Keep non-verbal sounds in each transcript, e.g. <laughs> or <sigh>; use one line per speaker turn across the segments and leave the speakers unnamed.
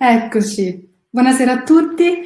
Eccoci, buonasera a tutti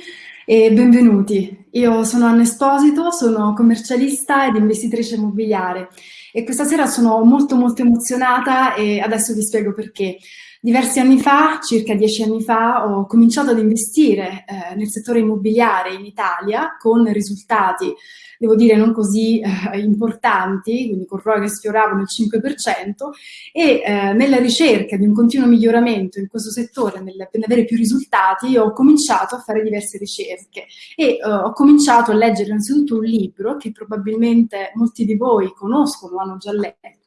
e benvenuti. Io sono Anna Esposito, sono commercialista ed investitrice immobiliare e questa sera sono molto molto emozionata e adesso vi spiego perché. Diversi anni fa, circa dieci anni fa, ho cominciato ad investire eh, nel settore immobiliare in Italia con risultati, devo dire, non così eh, importanti, quindi con ROI che sfioravano il 5%, e eh, nella ricerca di un continuo miglioramento in questo settore, nel, per avere più risultati, ho cominciato a fare diverse ricerche e eh, ho cominciato a leggere innanzitutto un libro che probabilmente molti di voi conoscono, hanno già letto,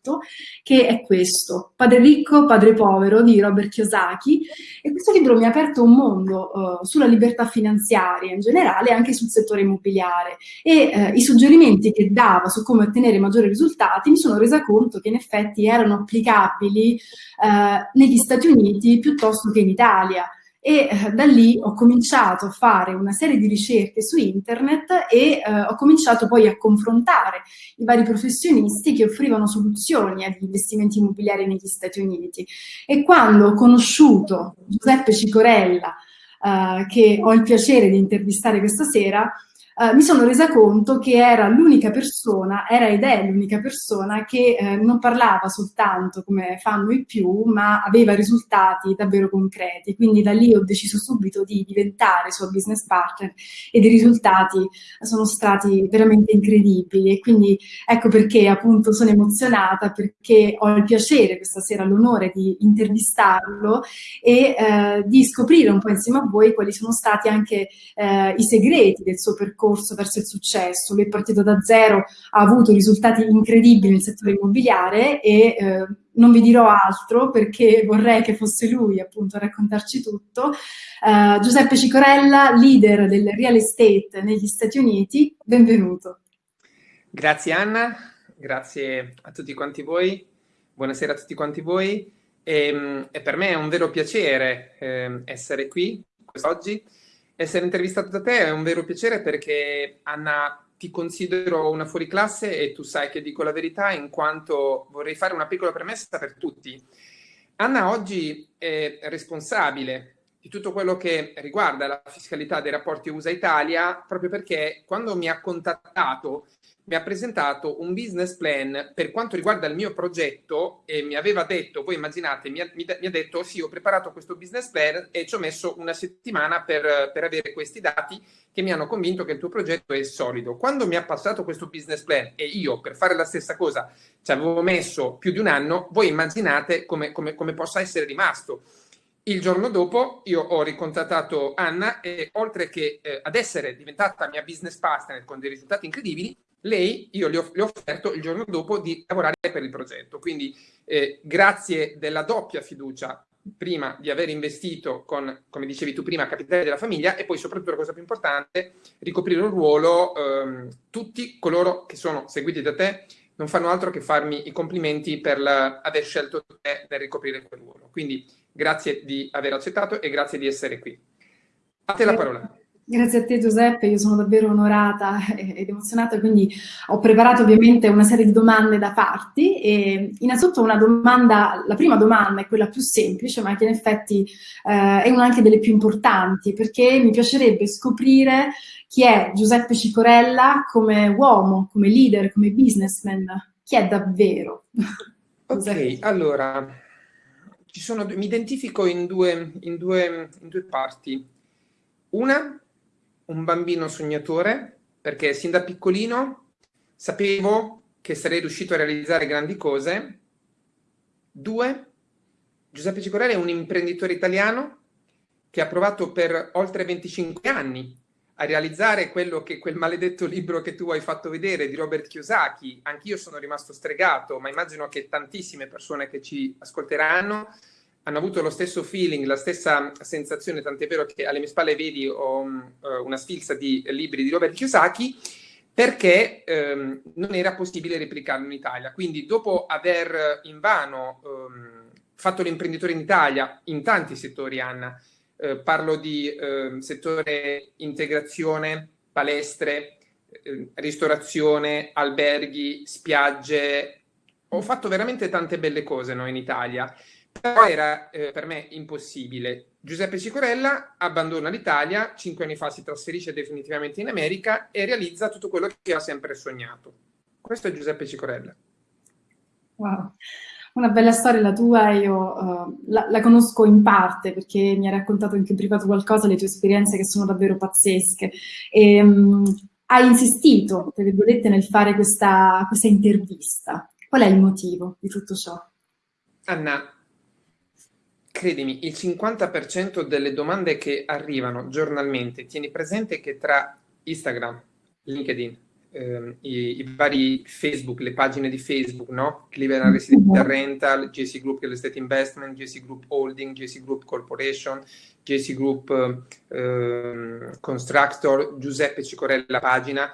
che è questo, Padre ricco, padre povero di Robert Kiyosaki. E questo libro mi ha aperto un mondo uh, sulla libertà finanziaria in generale e anche sul settore immobiliare. E uh, i suggerimenti che dava su come ottenere maggiori risultati mi sono resa conto che in effetti erano applicabili uh, negli Stati Uniti piuttosto che in Italia e eh, da lì ho cominciato a fare una serie di ricerche su internet e eh, ho cominciato poi a confrontare i vari professionisti che offrivano soluzioni agli investimenti immobiliari negli Stati Uniti. E quando ho conosciuto Giuseppe Cicorella, eh, che ho il piacere di intervistare questa sera, Uh, mi sono resa conto che era l'unica persona, era ed è l'unica persona che eh, non parlava soltanto come fanno i più, ma aveva risultati davvero concreti. Quindi da lì ho deciso subito di diventare suo business partner ed i risultati sono stati veramente incredibili. E quindi ecco perché appunto sono emozionata, perché ho il piacere questa sera, l'onore di intervistarlo e eh, di scoprire un po' insieme a voi quali sono stati anche eh, i segreti del suo percorso percorso verso il successo. Lui è partito da zero, ha avuto risultati incredibili nel settore immobiliare e eh, non vi dirò altro perché vorrei che fosse lui appunto a raccontarci tutto. Uh, Giuseppe Cicorella, leader del real estate negli Stati Uniti, benvenuto.
Grazie Anna, grazie a tutti quanti voi, buonasera a tutti quanti voi e, ehm, e per me è un vero piacere eh, essere qui quest'oggi essere intervistato da te è un vero piacere perché Anna ti considero una fuoriclasse e tu sai che dico la verità in quanto vorrei fare una piccola premessa per tutti. Anna oggi è responsabile di tutto quello che riguarda la fiscalità dei rapporti USA-Italia proprio perché quando mi ha contattato mi ha presentato un business plan per quanto riguarda il mio progetto e mi aveva detto, voi immaginate, mi ha, mi, mi ha detto sì, ho preparato questo business plan e ci ho messo una settimana per, per, avere questi dati che mi hanno convinto che il tuo progetto è solido. Quando mi ha passato questo business plan e io per fare la stessa cosa ci avevo messo più di un anno, voi immaginate come, come, come possa essere rimasto. Il giorno dopo io ho ricontattato Anna e oltre che eh, ad essere diventata mia business partner con dei risultati incredibili, lei, io le ho, le ho, offerto il giorno dopo di lavorare per il progetto. Quindi eh, grazie della doppia fiducia, prima di aver investito con, come dicevi tu prima, capitale della famiglia e poi soprattutto la cosa più importante, ricoprire un ruolo, ehm, tutti coloro che sono seguiti da te non fanno altro che farmi i complimenti per la, aver scelto te per ricoprire quel ruolo. Quindi grazie di aver accettato e grazie di essere qui. A te la parola.
Grazie a te Giuseppe, io sono davvero onorata <laughs> ed emozionata, quindi ho preparato ovviamente una serie di domande da farti e innanzitutto una domanda, la prima domanda è quella più semplice ma che in effetti eh, è una anche delle più importanti perché mi piacerebbe scoprire chi è Giuseppe Cicorella come uomo, come leader, come businessman, chi è davvero? <laughs>
ok, allora, sono, mi identifico in due, in due, in due parti. Una un bambino sognatore perché sin da piccolino sapevo che sarei riuscito a realizzare grandi cose. Due, Giuseppe Cicorelli è un imprenditore italiano che ha provato per oltre 25 anni a realizzare quello che quel maledetto libro che tu hai fatto vedere di Robert Kiyosaki, anch'io sono rimasto stregato, ma immagino che tantissime persone che ci ascolteranno hanno avuto lo stesso feeling, la stessa sensazione, tant'è vero che alle mie spalle vedi ho um, una sfilza di libri di Robert Kiyosaki, perché um, non era possibile replicarlo in Italia. Quindi dopo aver invano um, fatto l'imprenditore in Italia, in tanti settori, Anna, eh, parlo di eh, settore integrazione, palestre, eh, ristorazione, alberghi, spiagge, ho fatto veramente tante belle cose no, in Italia però era eh, per me impossibile. Giuseppe Cicorella abbandona l'Italia, cinque anni fa si trasferisce definitivamente in America e realizza tutto quello che ha sempre sognato. Questo è Giuseppe Cicorella.
Wow, una bella storia la tua, io uh, la, la, conosco in parte perché mi hai raccontato anche in privato qualcosa, le tue esperienze che sono davvero pazzesche. E, um, hai insistito, tra virgolette, nel fare questa, questa intervista. Qual è il motivo di tutto ciò?
Anna, credimi, il 50% delle domande che arrivano giornalmente, tieni presente che tra Instagram, LinkedIn, ehm, i, i, vari Facebook, le pagine di Facebook, no? Cleveland Residential mm-hmm. Rental, JC Group Real Estate Investment, JC Group Holding, JC Group Corporation, JC Group eh, Constructor, Giuseppe Cicorella pagina,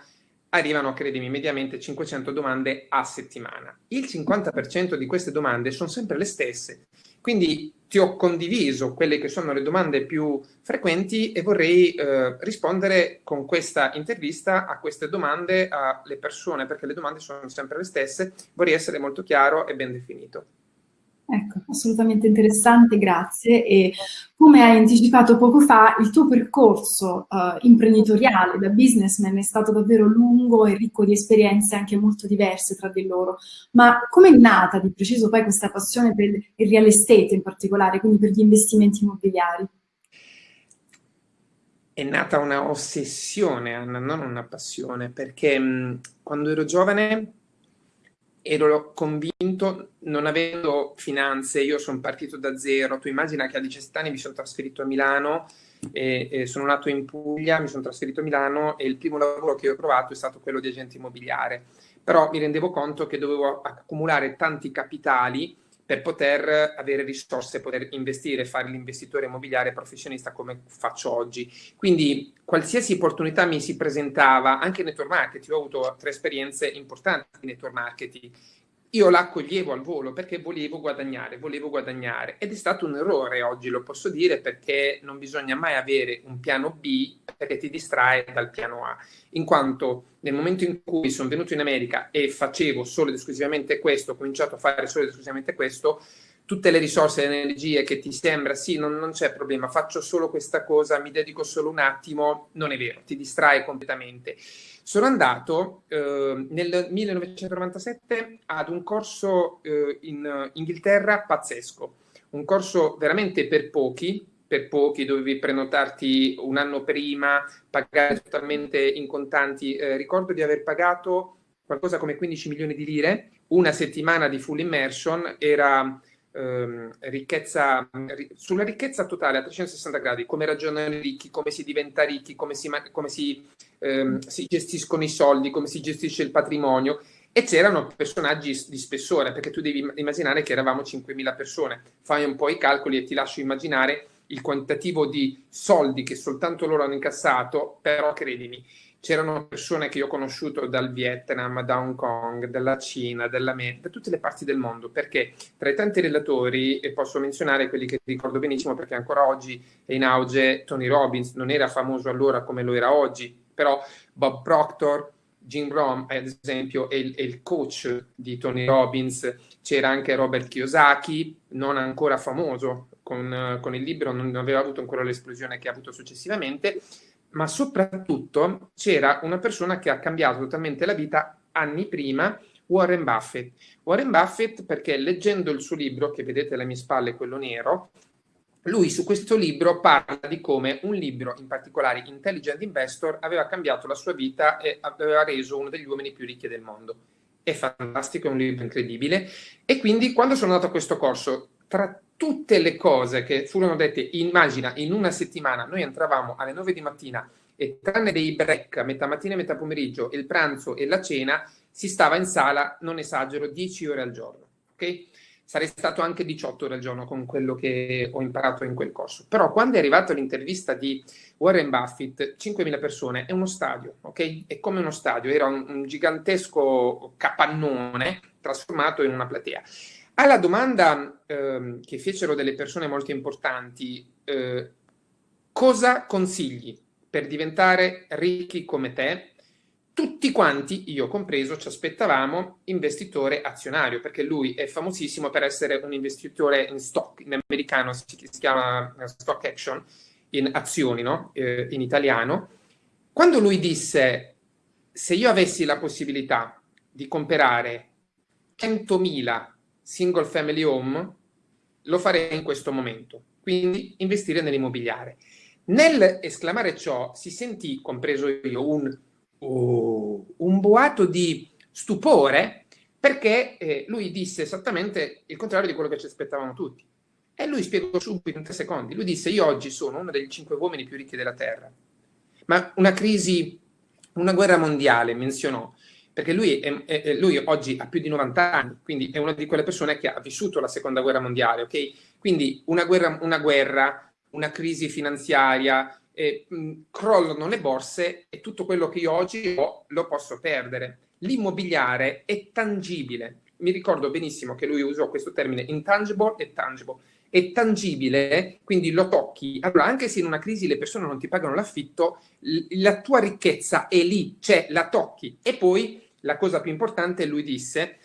arrivano, credimi, mediamente 500 domande a settimana. Il 50% di queste domande sono sempre le stesse. Quindi ti ho condiviso quelle che sono le domande più frequenti e vorrei eh, rispondere con questa intervista a queste domande alle persone, perché le domande sono sempre le stesse. Vorrei essere molto chiaro e ben definito.
Ecco, assolutamente interessante, grazie. E come hai anticipato poco fa, il tuo percorso uh, imprenditoriale da businessman è stato davvero lungo e ricco di esperienze anche molto diverse tra di loro. Ma come è nata di preciso poi questa passione per il real estate in particolare, quindi per gli investimenti immobiliari?
È nata una ossessione, Anna, non una passione, perché mh, quando ero giovane ero convinto, non avendo finanze, io sono partito da zero, tu immagina che a 17 anni mi sono trasferito a Milano, e, e sono nato in Puglia, mi sono trasferito a Milano e il primo lavoro che ho provato è stato quello di agente immobiliare, però mi rendevo conto che dovevo accumulare tanti capitali per poter avere risorse, poter investire, fare l'investitore immobiliare professionista come faccio oggi. Quindi qualsiasi opportunità mi si presentava, anche network marketing, ho avuto tre esperienze importanti in network marketing, io l'accoglievo al volo perché volevo guadagnare, volevo guadagnare ed è stato un errore oggi, lo posso dire, perché non bisogna mai avere un piano B perché ti distrae dal piano A, in quanto nel momento in cui sono venuto in America e facevo solo ed esclusivamente questo, ho cominciato a fare solo ed esclusivamente questo, tutte le risorse e le energie che ti sembra, sì, non, non c'è problema, faccio solo questa cosa, mi dedico solo un attimo, non è vero, ti distrae completamente. Sono andato eh, nel 1997 ad un corso eh, in Inghilterra pazzesco, un corso veramente per pochi, per pochi dovevi prenotarti un anno prima, pagare totalmente in contanti. Eh, ricordo di aver pagato qualcosa come 15 milioni di lire, una settimana di full immersion, era ehm, ricchezza, sulla ricchezza totale a 360 gradi, come ragionano i ricchi, come si diventa ricchi, come si, come si, ehm, si gestiscono i soldi, come si gestisce il patrimonio. E c'erano personaggi di spessore, perché tu devi immaginare che eravamo 5.000 persone. Fai un po' i calcoli e ti lascio immaginare il quantitativo di soldi che soltanto loro hanno incassato, però credimi, c'erano persone che io ho conosciuto dal Vietnam, da Hong Kong, dalla Cina, dall'America, da tutte le parti del mondo, perché tra i tanti relatori, e posso menzionare quelli che ricordo benissimo perché ancora oggi è in auge, Tony Robbins, non era famoso allora come lo era oggi, però Bob Proctor, Jim Rom, ad esempio, è il, è il, coach di Tony Robbins, c'era anche Robert Kiyosaki, non ancora famoso con, con il libro, non aveva avuto ancora l'esplosione che ha avuto successivamente, ma soprattutto c'era una persona che ha cambiato totalmente la vita anni prima, Warren Buffett. Warren Buffett perché leggendo il suo libro, che vedete alle mie spalle, quello nero, lui su questo libro parla di come un libro, in particolare Intelligent Investor, aveva cambiato la sua vita e aveva reso uno degli uomini più ricchi del mondo. È fantastico, è un libro incredibile. E quindi quando sono andato a questo corso, tra tutte le cose che furono dette, immagina, in una settimana, noi entravamo alle 9 di mattina e tranne dei break metà mattina e metà pomeriggio, il pranzo e la cena, si stava in sala, non esagero, 10 ore al giorno. Ok? Sarei stato anche 18 ore al giorno con quello che ho imparato in quel corso. Però quando è arrivata l'intervista di Warren Buffett, 5.000 persone, è uno stadio, ok? È come uno stadio, era un, un gigantesco capannone trasformato in una platea. Alla domanda eh, che fecero delle persone molto importanti, eh, cosa consigli per diventare ricchi come te? tutti quanti, io compreso, ci aspettavamo investitore azionario, perché lui è famosissimo per essere un investitore in stock, in americano si, chiama stock action, in azioni, no? eh, in italiano. Quando lui disse, se io avessi la possibilità di comprare 100.000 single family home, lo farei in questo momento, quindi investire nell'immobiliare. Nel esclamare ciò si sentì, compreso io, un oh, un boato di stupore perché eh, lui disse esattamente il contrario di quello che ci aspettavamo tutti. E lui spiegò subito in tre secondi. Lui disse, io oggi sono uno dei cinque uomini più ricchi della Terra. Ma una crisi, una guerra mondiale, menzionò, perché lui, è, è, lui, oggi ha più di 90 anni, quindi è una di quelle persone che ha vissuto la seconda guerra mondiale, ok? Quindi una guerra, una, guerra, una crisi finanziaria, eh, crollano le borse e tutto quello che io oggi ho lo posso perdere. L'immobiliare è tangibile. Mi ricordo benissimo che lui usò questo termine intangible e tangible. È tangibile, quindi lo tocchi. Allora, anche se in una crisi le persone non ti pagano l'affitto, la tua ricchezza è lì, cioè la tocchi. E poi la cosa più importante, lui disse,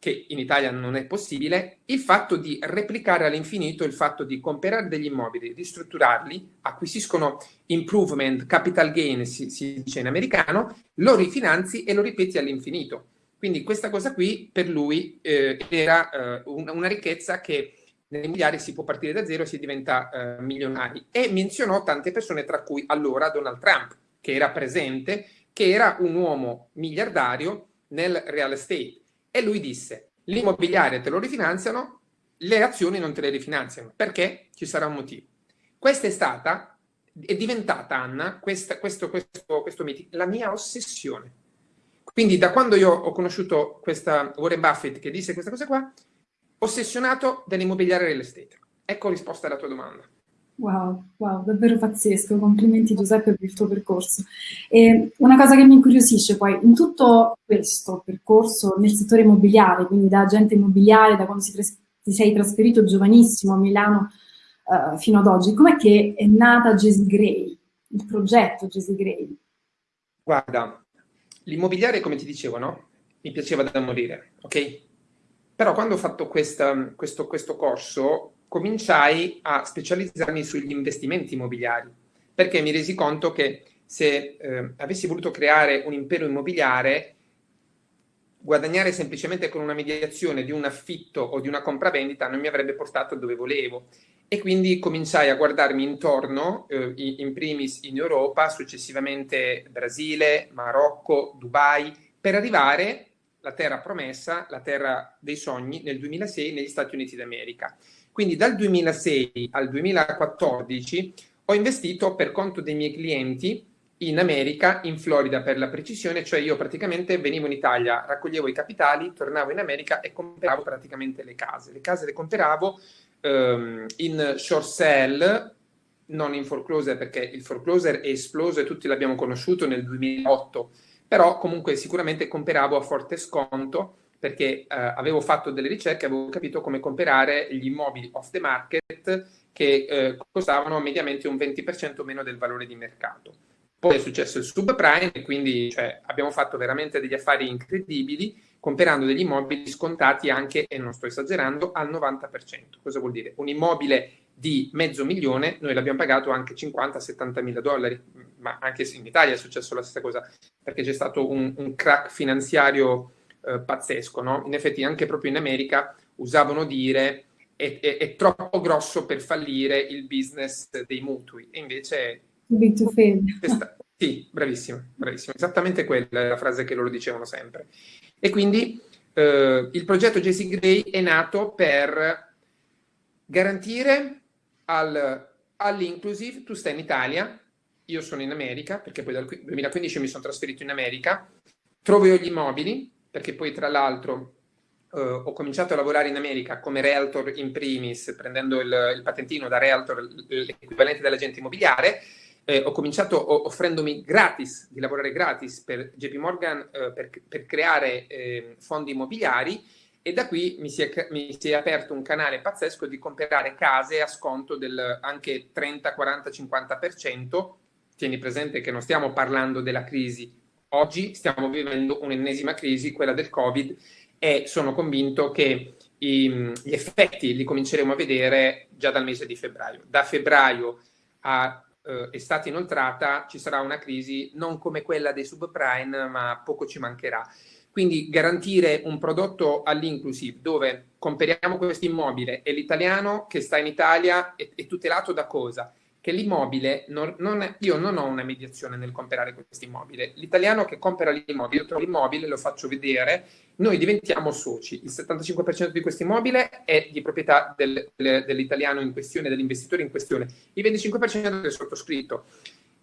che in Italia non è possibile, il fatto di replicare all'infinito il fatto di comprare degli immobili, ristrutturarli, acquisiscono improvement, capital gain, si, si dice in americano, lo rifinanzi e lo ripeti all'infinito. Quindi questa cosa qui per lui eh, era eh, una, una, ricchezza che negli immobiliari si può partire da zero e si diventa eh, milionari. E menzionò tante persone, tra cui allora Donald Trump, che era presente, che era un uomo miliardario nel real estate e lui disse, l'immobiliare te lo rifinanziano, le azioni non te le rifinanziano. Perché? Ci sarà un motivo. Questa è stata, è diventata, Anna, questa, questo, questo, questo meeting, la mia ossessione. Quindi da quando io ho conosciuto questa Warren Buffett che disse questa cosa qua, ossessionato dell'immobiliare real estate. Ecco risposta alla tua domanda.
Wow, wow, davvero pazzesco, complimenti Giuseppe per il tuo percorso. E una cosa che mi incuriosisce poi, in tutto questo percorso nel settore immobiliare, quindi da agente immobiliare, da quando ti sei trasferito giovanissimo a Milano uh, fino ad oggi, com'è che è nata Jesse Gray, il progetto Jesse Gray?
Guarda, l'immobiliare, come ti dicevo, no? Mi piaceva da morire, ok? Però quando ho fatto questa, questo, questo corso cominciai a specializzarmi sugli investimenti immobiliari, perché mi resi conto che se eh, avessi voluto creare un impero immobiliare, guadagnare semplicemente con una mediazione di un affitto o di una compravendita non mi avrebbe portato dove volevo. E quindi cominciai a guardarmi intorno, eh, in primis in Europa, successivamente Brasile, Marocco, Dubai, per arrivare la terra promessa, la terra dei sogni, nel 2006 negli Stati Uniti d'America. Quindi dal 2006 al 2014 ho investito per conto dei miei clienti in America, in Florida per la precisione, cioè io praticamente venivo in Italia, raccoglievo i capitali, tornavo in America e compravo praticamente le case. Le case le compravo um, in short sale, non in foreclosure perché il foreclosure è esploso e tutti l'abbiamo conosciuto nel 2008, però comunque sicuramente compravo a forte sconto perché eh, avevo fatto delle ricerche, avevo capito come comprare gli immobili off the market che eh, costavano mediamente un 20% meno del valore di mercato. Poi è successo il subprime, quindi cioè, abbiamo fatto veramente degli affari incredibili comprando degli immobili scontati anche, e non sto esagerando, al 90%. Cosa vuol dire? Un immobile di mezzo milione, noi l'abbiamo pagato anche 50-70 mila dollari, ma anche in Italia è successo la stessa cosa, perché c'è stato un, un crack finanziario eh, pazzesco, no? In effetti anche proprio in America usavano dire è, è, è, troppo grosso per fallire il business dei mutui e invece... Questa, <laughs> sì, bravissimo, bravissimo. Esattamente quella è la frase che loro dicevano sempre. E quindi eh, il progetto Jesse Gray è nato per garantire al, all'inclusive, tu stai in Italia, io sono in America, perché poi dal 2015 mi sono trasferito in America, trovo io gli immobili, perché poi tra l'altro eh, ho cominciato a lavorare in America come realtor in primis, prendendo il, il patentino da realtor, l'equivalente dell'agente immobiliare, eh, ho cominciato offrendomi gratis, di lavorare gratis per JP Morgan eh, per, per, creare eh, fondi immobiliari e da qui mi si, è, mi si, è, aperto un canale pazzesco di comprare case a sconto del anche 30, 40, 50%. Tieni presente che non stiamo parlando della crisi oggi stiamo vivendo un'ennesima crisi, quella del Covid, e sono convinto che i, gli effetti li cominceremo a vedere già dal mese di febbraio. Da febbraio a eh, estate inoltrata ci sarà una crisi non come quella dei subprime, ma poco ci mancherà. Quindi garantire un prodotto all'inclusive dove comperiamo questo immobile e l'italiano che sta in Italia è, è tutelato da cosa? che l'immobile, io non ho una mediazione nel comprare questo immobile. L'italiano che compra l'immobile, io trovo l'immobile, lo faccio vedere, noi diventiamo soci. Il 75% di questo immobile è di proprietà del, del, dell'italiano in questione, dell'investitore in questione, il 25% è sottoscritto.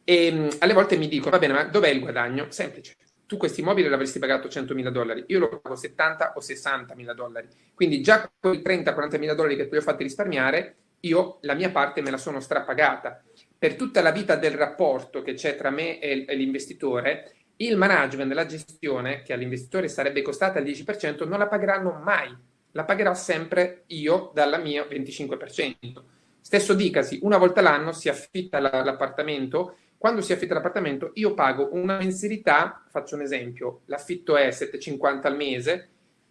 E mh, alle volte mi dicono, va bene, ma dov'è il guadagno? Semplice. Tu questo immobile l'avresti pagato 100.000 dollari, io lo pago 70 o 60.000 dollari. Quindi già con i 30-40.000 dollari che ti ho fatti risparmiare, io la mia parte me la sono strapagata. Per tutta la vita del rapporto che c'è tra me e l'investitore, il management, la gestione, che all'investitore sarebbe costata il 10%, non la pagheranno mai. La pagherò sempre io dalla mia 25%. Stesso dicasi, una volta l'anno si affitta l'appartamento. Quando si affitta l'appartamento, io pago una mensilità, faccio un esempio, l'affitto è 7,50 al mese,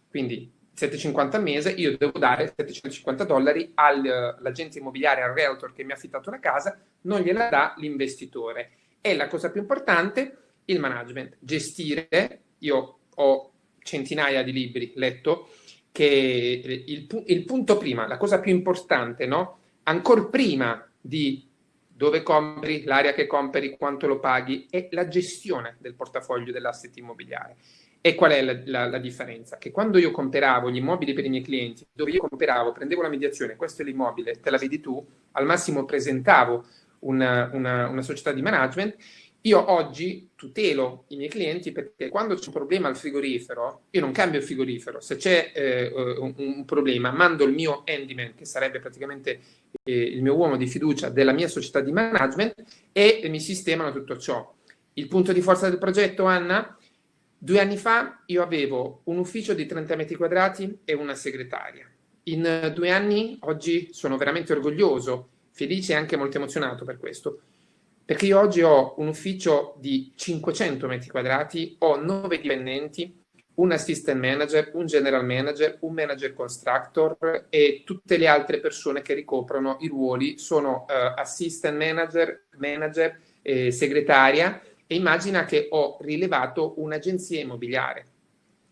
quindi 750 al mese, io devo dare 750 dollari all'agente immobiliare, al realtor che mi ha affittato una casa, non gliela dà l'investitore. E la cosa più importante, il management. Gestire, io ho centinaia di libri letto, che il, il punto prima, la cosa più importante, no? Ancora prima di dove compri, l'area che compri, quanto lo paghi, è la gestione del portafoglio dell'asset immobiliare. E qual è la, la, la, differenza? Che quando io comperavo gli immobili per i miei clienti, dove io comperavo, prendevo la mediazione, questo è l'immobile, te la vedi tu, al massimo presentavo una, una, una società di management, io oggi tutelo i miei clienti perché quando c'è un problema al frigorifero, io non cambio il frigorifero. Se c'è eh, un, un, problema, mando il mio handyman, che sarebbe praticamente eh, il mio uomo di fiducia della mia società di management, e mi sistemano tutto ciò. Il punto di forza del progetto, Anna, Due anni fa io avevo un ufficio di 30 metri quadrati e una segretaria. In due anni oggi sono veramente orgoglioso, felice e anche molto emozionato per questo, perché io oggi ho un ufficio di 500 metri quadrati, ho nove dipendenti, un assistant manager, un general manager, un manager constructor e tutte le altre persone che ricoprono i ruoli sono uh, assistant manager, manager, eh, segretaria e immagina che ho rilevato un'agenzia immobiliare.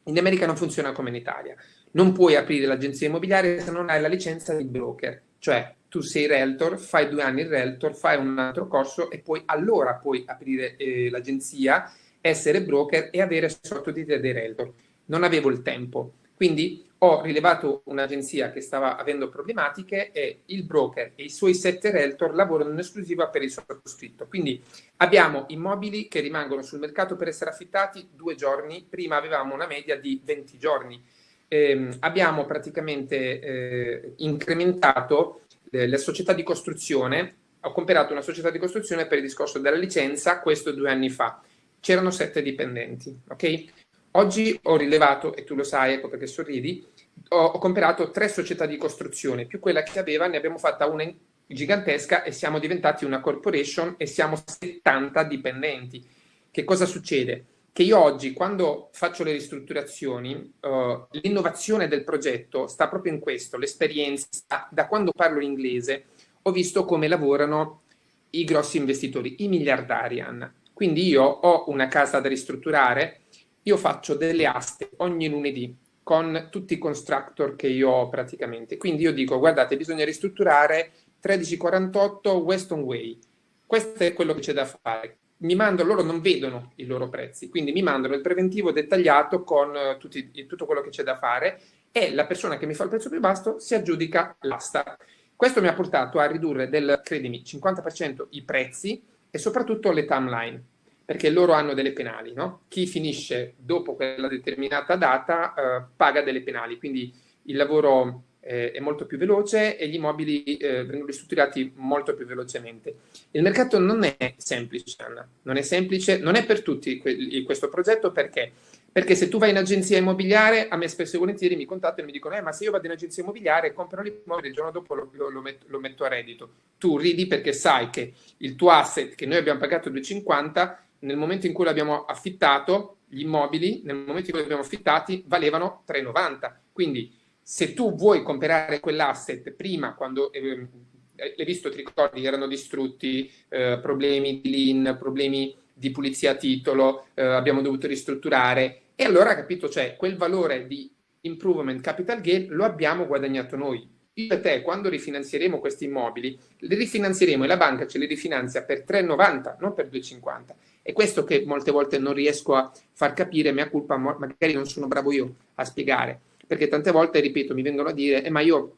In America non funziona come in Italia. Non puoi aprire l'agenzia immobiliare se non hai la licenza di broker, cioè tu sei realtor, fai due anni il realtor, fai un altro corso e poi allora puoi aprire eh, l'agenzia, essere broker e avere sotto di te dei realtor. Non avevo il tempo. Quindi ho rilevato un'agenzia che stava avendo problematiche e il broker e i suoi sette realtor lavorano in esclusiva per il sottoscritto. Quindi abbiamo immobili che rimangono sul mercato per essere affittati due giorni, prima avevamo una media di 20 giorni. Eh, abbiamo praticamente eh, incrementato la società di costruzione, ho comprato una società di costruzione per il discorso della licenza, questo due anni fa. C'erano sette dipendenti, ok? Oggi ho rilevato, e tu lo sai, ecco perché sorridi, ho, ho comprato tre società di costruzione, più quella che aveva, ne abbiamo fatta una gigantesca e siamo diventati una corporation e siamo 70 dipendenti. Che cosa succede? Che io oggi, quando faccio le ristrutturazioni, uh, l'innovazione del progetto sta proprio in questo, l'esperienza, da quando parlo inglese, ho visto come lavorano i grossi investitori, i miliardari, Anna. Quindi io ho una casa da ristrutturare, io faccio delle aste ogni lunedì con tutti i constructor che io ho praticamente. Quindi io dico, guardate, bisogna ristrutturare 1348 Weston Way. Questo è quello che c'è da fare. Mi mandano, loro non vedono i loro prezzi, quindi mi mandano il preventivo dettagliato con uh, tutti, tutto quello che c'è da fare e la persona che mi fa il prezzo più basso si aggiudica l'asta. Questo mi ha portato a ridurre del, credimi, 50% i prezzi e soprattutto le timeline perché loro hanno delle penali, no? Chi finisce dopo quella determinata data eh, paga delle penali, quindi il lavoro eh, è molto più veloce e gli immobili eh, vengono ristrutturati molto più velocemente. Il mercato non è semplice, Anna, non è semplice, non è per tutti questo progetto perché? Perché se tu vai in agenzia immobiliare, a me spesso e volentieri mi contattano e mi dicono, eh, ma se io vado in agenzia immobiliare, compro l'immobile, il giorno dopo lo, lo, lo, metto, lo, metto, a reddito. Tu ridi perché sai che il tuo asset, che noi abbiamo pagato 2,50, nel momento in cui l'abbiamo affittato, gli immobili, nel momento in cui li abbiamo affittati, valevano 3,90. Quindi se tu vuoi comprare quell'asset prima, quando eh, l'hai visto, ti ricordi, erano distrutti, eh, problemi di lean, problemi di pulizia a titolo, eh, abbiamo dovuto ristrutturare, e allora capito, cioè quel valore di improvement capital gain lo abbiamo guadagnato noi. Io e te, quando rifinanzieremo questi immobili, li rifinanzieremo e la banca ce li rifinanzia per 3,90, non per 2,50. E questo che molte volte non riesco a far capire, mia colpa, magari non sono bravo io a spiegare, perché tante volte, ripeto, mi vengono a dire, eh, ma io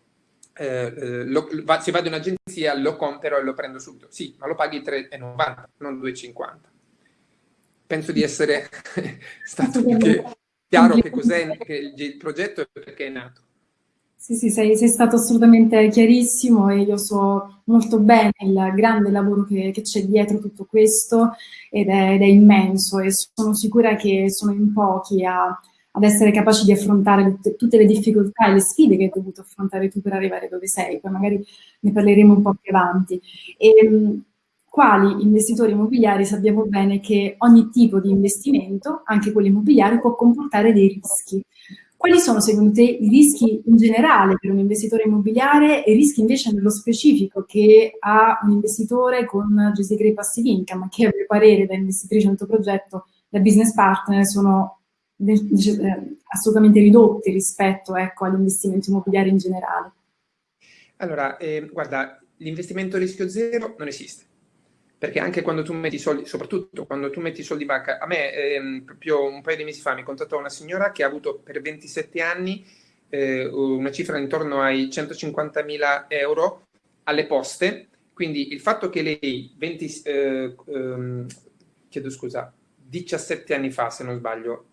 eh, eh lo, va, se vado in agenzia lo compro e lo prendo subito. Sì, ma lo paghi 3,90, non 2,50. Penso di essere <laughs> stato chiaro che cos'è che il progetto e perché è nato.
Sì, sì, sei, sei, stato assolutamente chiarissimo e io so molto bene il grande lavoro che, che c'è dietro tutto questo ed è, ed è, immenso e sono sicura che sono in pochi a, ad essere capaci di affrontare tutte, le difficoltà e le sfide che hai dovuto affrontare tu per arrivare dove sei, poi magari ne parleremo un po' più avanti. E, ehm, quali investitori immobiliari sappiamo bene che ogni tipo di investimento, anche quello immobiliare, può comportare dei rischi. Quali sono secondo te i rischi in generale per un investitore immobiliare e i rischi invece nello specifico che ha un investitore con Gesti Grey Passive Income, che a mio parere da investitrice nel tuo progetto, da business partner, sono assolutamente ridotti rispetto ecco, all'investimento immobiliare in generale?
Allora, eh, guarda, l'investimento a rischio zero non esiste perché anche quando tu metti soldi, soprattutto quando tu metti soldi in banca, a me ehm, proprio un paio di mesi fa mi contattò una signora che ha avuto per 27 anni eh, una cifra intorno ai 150.000 euro alle poste, quindi il fatto che lei 20, eh, ehm, chiedo scusa, 17 anni fa se non sbaglio,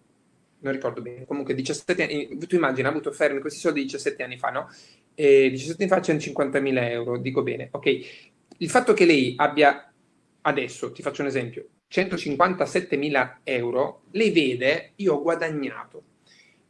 non ricordo bene, comunque 17 anni, tu immagini, ha avuto fermi questi soldi 17 anni fa, no? E 17 anni fa 150.000 euro, dico bene, ok. Il fatto che lei abbia adesso ti faccio un esempio, 157.000 euro, lei vede, io ho guadagnato.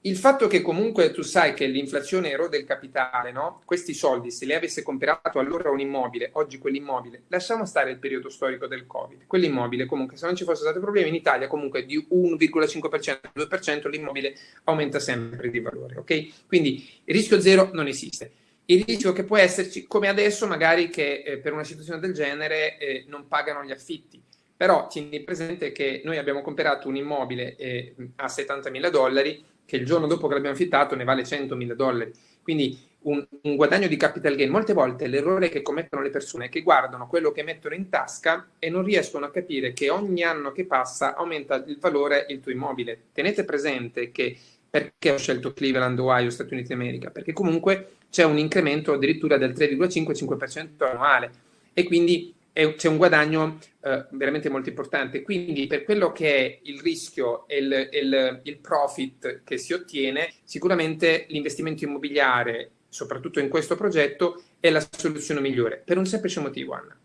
Il fatto che comunque tu sai che l'inflazione erode il capitale, no? Questi soldi, se li avesse comprato allora un immobile, oggi quell'immobile, lasciamo stare il periodo storico del Covid, quell'immobile comunque, se non ci fossero stati problemi in Italia, comunque di 1,5%, 2% l'immobile aumenta sempre di valore, ok? Quindi il rischio zero non esiste il rischio che può esserci, come adesso magari che eh, per una situazione del genere eh, non pagano gli affitti, però tieni presente che noi abbiamo comprato un immobile eh, a 70 mila dollari che il giorno dopo che l'abbiamo affittato ne vale 100 mila dollari, quindi un, un, guadagno di capital gain. Molte volte l'errore che commettono le persone è che guardano quello che mettono in tasca e non riescono a capire che ogni anno che passa aumenta il valore il tuo immobile. Tenete presente che perché ho scelto Cleveland, Ohio, Stati Uniti d'America? Perché comunque c'è un incremento addirittura del 3,5-5% annuale e quindi c'è un guadagno eh, veramente molto importante. Quindi per quello che è il rischio e il, il, il profit che si ottiene, sicuramente l'investimento immobiliare, soprattutto in questo progetto, è la soluzione migliore, per un semplice motivo, Anna.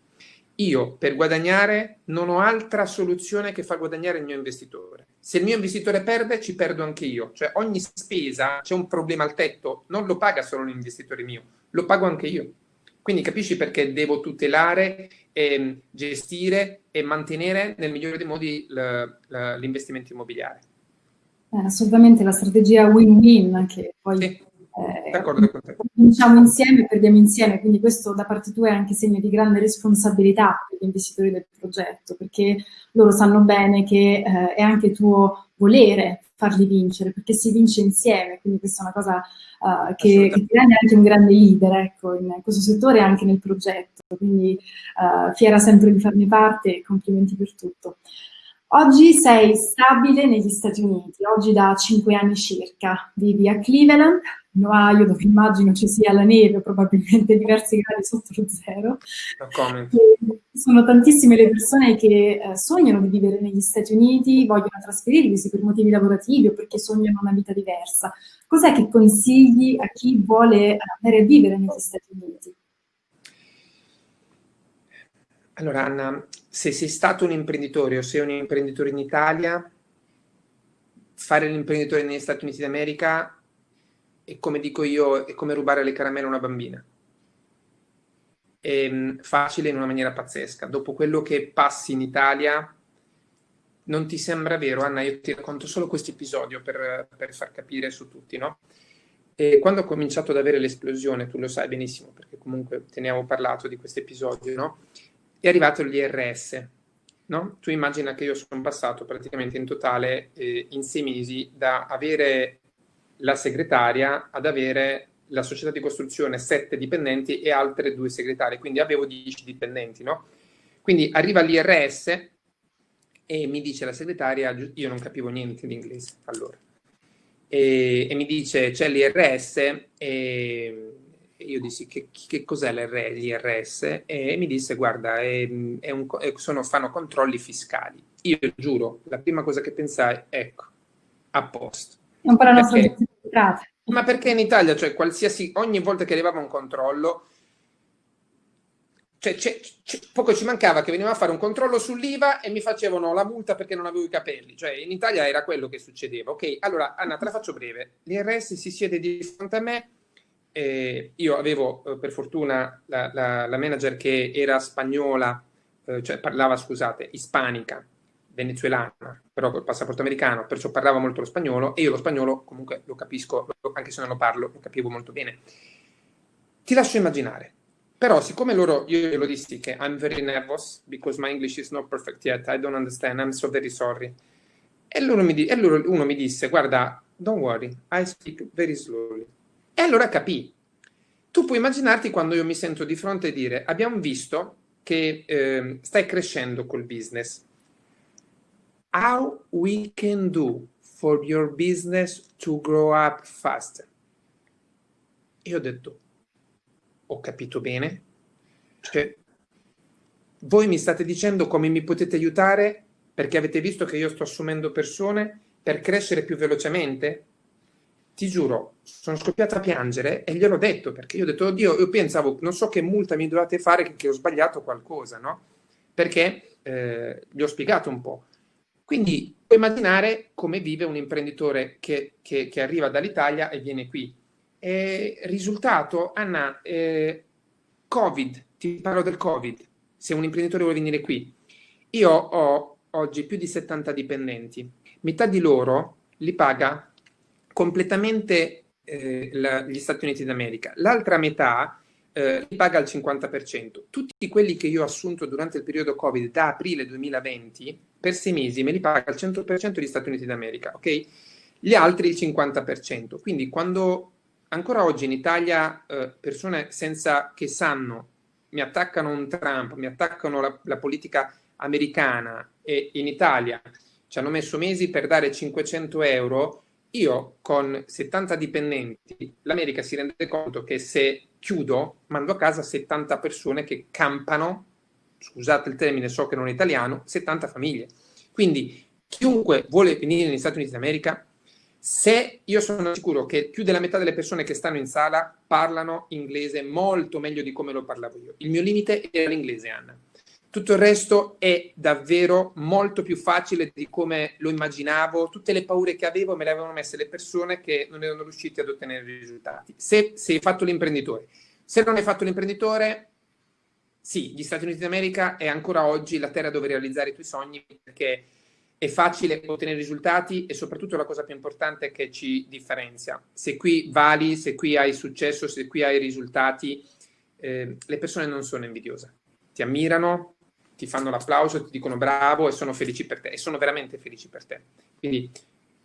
Io per guadagnare non ho altra soluzione che far guadagnare il mio investitore se il mio investitore perde, ci perdo anche io. Cioè ogni spesa, c'è un problema al tetto, non lo paga solo l'investitore mio, lo pago anche io. Quindi capisci perché devo tutelare, e gestire e mantenere nel migliore dei modi l'investimento immobiliare.
Eh, assolutamente la strategia win-win che poi sì. Eh. Vinciamo insieme e perdiamo insieme, quindi questo da parte tua è anche segno di grande responsabilità per gli investitori del progetto, perché loro sanno bene che eh, è anche tuo volere farli vincere, perché si vince insieme, quindi questa è una cosa uh, che, che, ti rende anche un grande leader ecco, in questo settore e anche nel progetto, quindi uh, fiera sempre di farne parte e complimenti per tutto. Oggi sei stabile negli Stati Uniti, oggi da cinque anni circa, vivi a Cleveland, in Ohio, dove immagino ci sia la neve, probabilmente diversi gradi sotto lo zero. Sono tantissime le persone che eh, sognano di vivere negli Stati Uniti, vogliono trasferirsi per motivi lavorativi o perché sognano una vita diversa. Cos'è che consigli a chi vuole andare a vivere negli Stati Uniti?
Allora Anna, se sei stato un imprenditore o sei un imprenditore in Italia, fare l'imprenditore negli Stati Uniti d'America e come dico io, è come rubare le caramelle a una bambina. È mm, facile in una maniera pazzesca. Dopo quello che passi in Italia, non ti sembra vero, Anna? Io ti racconto solo questo episodio per, per far capire su tutti, no? E quando ho cominciato ad avere l'esplosione, tu lo sai benissimo, perché comunque te ne avevo parlato di questo episodio, no? È arrivato l'IRS, no? Tu immagina che io sono passato praticamente in totale eh, in sei mesi da avere la segretaria ad avere la società di costruzione sette dipendenti e altre due segretarie, quindi avevo dieci dipendenti, no? Quindi arriva l'IRS e mi dice la segretaria, io non capivo niente di inglese allora, e, e mi dice c'è l'IRS e io dissi che, che cos'è l'IRS e mi disse guarda è, è un, sono, fanno controlli fiscali. Io giuro, la prima cosa che pensai, ecco, a posto.
Non per la nostra
Ma perché in Italia, cioè qualsiasi, ogni volta che arrivava un controllo, cioè, c'è, c'è, poco ci mancava che veniva a fare un controllo sull'IVA e mi facevano la multa perché non avevo i capelli. Cioè, in Italia era quello che succedeva. Ok, allora Anna, te la faccio breve. L'IRS si siede di fronte a me. Eh, io avevo eh, per fortuna la, la, la, manager che era spagnola, eh, cioè parlava, scusate, ispanica, venezuelana, però col passaporto americano, perciò parlava molto lo spagnolo e io lo spagnolo comunque lo capisco, anche se non lo parlo, lo capivo molto bene. Ti lascio immaginare però siccome loro, io glielo dissi che I'm very nervous because my English is not perfect yet, I don't understand, I'm so very sorry. E, loro mi, e loro, uno mi disse, guarda, don't worry, I speak very slowly. E allora capì. Tu puoi immaginarti quando io mi sento di fronte e dire, abbiamo visto che eh, stai crescendo col business. How we can do for your business to grow up faster? E ho detto, ho capito bene? Cioè, voi mi state dicendo come mi potete aiutare perché avete visto che io sto assumendo persone per crescere più velocemente? Ti giuro, sono scoppiata a piangere e gliel'ho detto perché io ho detto, oddio, io pensavo, non so che multa mi dovete fare che ho sbagliato qualcosa, no? Perché eh, gli ho spiegato un po'. Quindi puoi immaginare come vive un imprenditore che, che, che arriva dall'Italia e viene qui eh, risultato, Anna, eh, Covid, ti parlo del Covid, se un imprenditore vuole venire qui. Io ho oggi più di 70 dipendenti, metà di loro li paga completamente eh, la, gli Stati Uniti d'America, l'altra metà eh, li paga al 50%. Tutti quelli che io ho assunto durante il periodo Covid da aprile 2020, per sei mesi me li paga al 100% gli Stati Uniti d'America, ok? Gli altri il 50%. Quindi quando ancora oggi in Italia eh, persone senza che sanno mi attaccano un Trump, mi attaccano la, la, politica americana e in Italia ci hanno messo mesi per dare 500 euro, io con 70 dipendenti, l'America si rende conto che se chiudo mando a casa 70 persone che campano, scusate il termine, so che non è italiano, 70 famiglie. Quindi chiunque vuole venire negli Stati Uniti d'America se io sono sicuro che più della metà delle persone che stanno in sala parlano inglese molto meglio di come lo parlavo io. Il mio limite era l'inglese, Anna. Tutto il resto è davvero molto più facile di come lo immaginavo. Tutte le paure che avevo me le avevano messe le persone che non erano riuscite ad ottenere risultati. Se, se hai fatto l'imprenditore. Se non hai fatto l'imprenditore, sì, gli Stati Uniti d'America è ancora oggi la terra dove realizzare i tuoi sogni perché è facile ottenere risultati e soprattutto la cosa più importante è che ci differenzia. Se qui vali, se qui hai successo, se qui hai risultati, eh, le persone non sono invidiose. Ti ammirano, ti fanno l'applauso, ti dicono bravo e sono felici per te e sono veramente felici per te. Quindi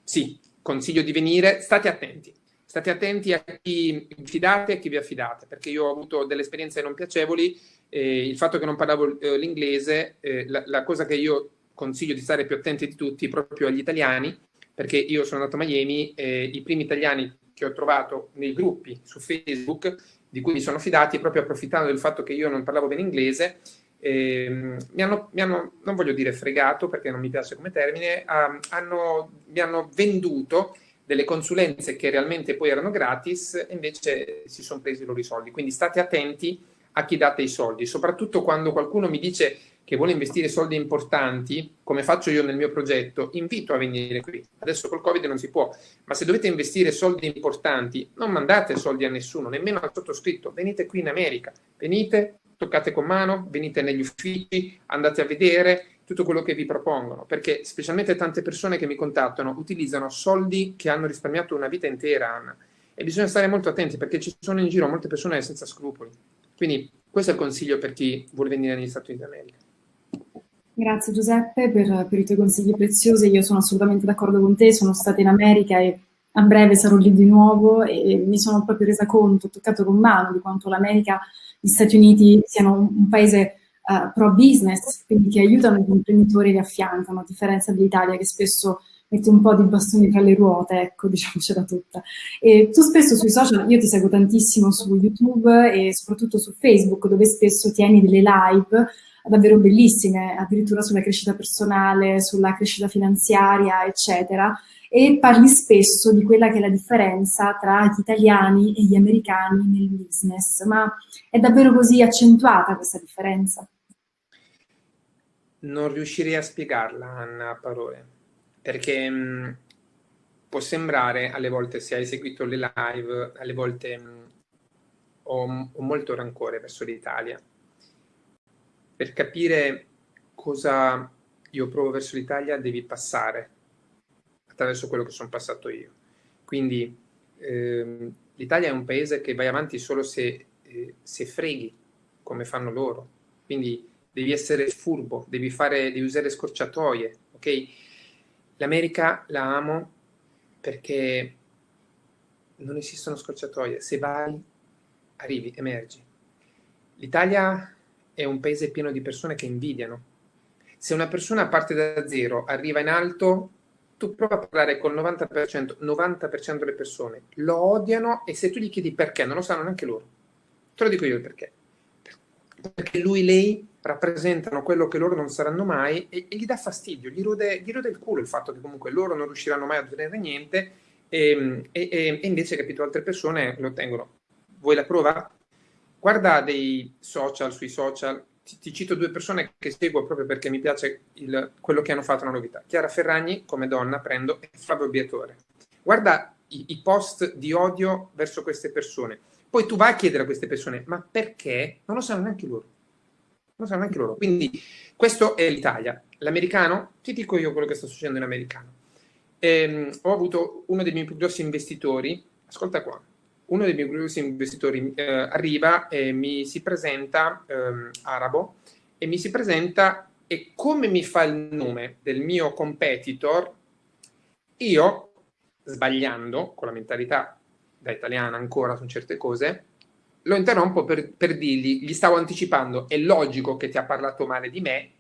sì, consiglio di venire, state attenti. State attenti a chi fidate e a chi vi affidate, perché io ho avuto delle esperienze non piacevoli, eh, il fatto che non parlavo eh, l'inglese, eh, la, la cosa che io consiglio di stare più attenti di tutti proprio agli italiani, perché io sono andato a Miami e i primi italiani che ho trovato nei gruppi su Facebook, di cui mi sono fidati, proprio approfittando del fatto che io non parlavo bene inglese, eh, mi, hanno, mi, hanno, non voglio dire fregato perché non mi piace come termine, um, hanno, mi hanno venduto delle consulenze che realmente poi erano gratis e invece si sono presi i loro soldi. Quindi state attenti a chi date i soldi, soprattutto quando qualcuno mi dice che vuole investire soldi importanti, come faccio io nel mio progetto, invito a venire qui. Adesso col Covid non si può, ma se dovete investire soldi importanti, non mandate soldi a nessuno, nemmeno al sottoscritto, venite qui in America, venite, toccate con mano, venite negli uffici, andate a vedere tutto quello che vi propongono, perché specialmente tante persone che mi contattano utilizzano soldi che hanno risparmiato una vita intera, Anna, e bisogna stare molto attenti perché ci sono in giro molte persone senza scrupoli. Quindi questo è il consiglio per chi vuole venire negli Stati Uniti d'America.
Grazie Giuseppe per, per, i tuoi consigli preziosi, io sono assolutamente d'accordo con te, sono stata in America e a breve sarò lì di nuovo e mi sono proprio resa conto, ho toccato con mano di quanto l'America, gli Stati Uniti siano un, paese uh, pro business, quindi che aiutano gli imprenditori e li affiancano, a differenza dell'Italia che spesso mette un po' di bastoni tra le ruote, ecco, <laughs> diciamocela tutta. E tu spesso sui social, io ti seguo tantissimo su YouTube e soprattutto su Facebook, dove spesso tieni delle live davvero bellissime, addirittura sulla crescita personale, sulla crescita finanziaria, eccetera, e parli spesso di quella che è la differenza tra gli italiani e gli americani nel business, ma è davvero così accentuata questa differenza?
Non riuscirei a spiegarla, Anna, a parole, perché mh, mm, può sembrare, alle volte, se hai seguito le live, alle volte mh, mm, ho, ho molto rancore verso l'Italia, per capire cosa io provo verso l'Italia devi passare attraverso quello che sono passato io. Quindi ehm, l'Italia è un paese che vai avanti solo se, eh, se, freghi come fanno loro. Quindi devi essere furbo, devi, fare, devi usare scorciatoie, ok? L'America la amo perché non esistono scorciatoie. Se vai, arrivi, emergi. L'Italia è un paese pieno di persone che invidiano. Se una persona parte da zero, arriva in alto, tu prova a parlare col 90%, 90% delle persone lo odiano e se tu gli chiedi perché, non lo sanno neanche loro. Te lo dico io il perché. Perché lui lei rappresentano quello che loro non saranno mai e, e gli dà fastidio, gli rode, gli rode, il culo il fatto che comunque loro non riusciranno mai a ottenere niente e, e, e invece, capito, altre persone lo ottengono. Vuoi la prova? guarda dei social sui social, ti, ti, cito due persone che seguo proprio perché mi piace il, quello che hanno fatto una novità. Chiara Ferragni come donna prendo e Fabio Biatore. Guarda i, i post di odio verso queste persone. Poi tu vai a chiedere a queste persone, ma perché? Non lo sanno neanche loro. Non sanno neanche loro. Quindi questo è l'Italia. L'americano, ti dico io quello che sta succedendo in americano. Ehm, ho avuto uno dei miei più grossi investitori, ascolta qua, uno dei miei grossi investitori eh, arriva e mi si presenta, eh, arabo, e mi si presenta e come mi fa il nome del mio competitor, io, sbagliando, con la mentalità da italiana ancora su certe cose, lo interrompo per, per dirgli, gli stavo anticipando, è logico che ti ha parlato male di me,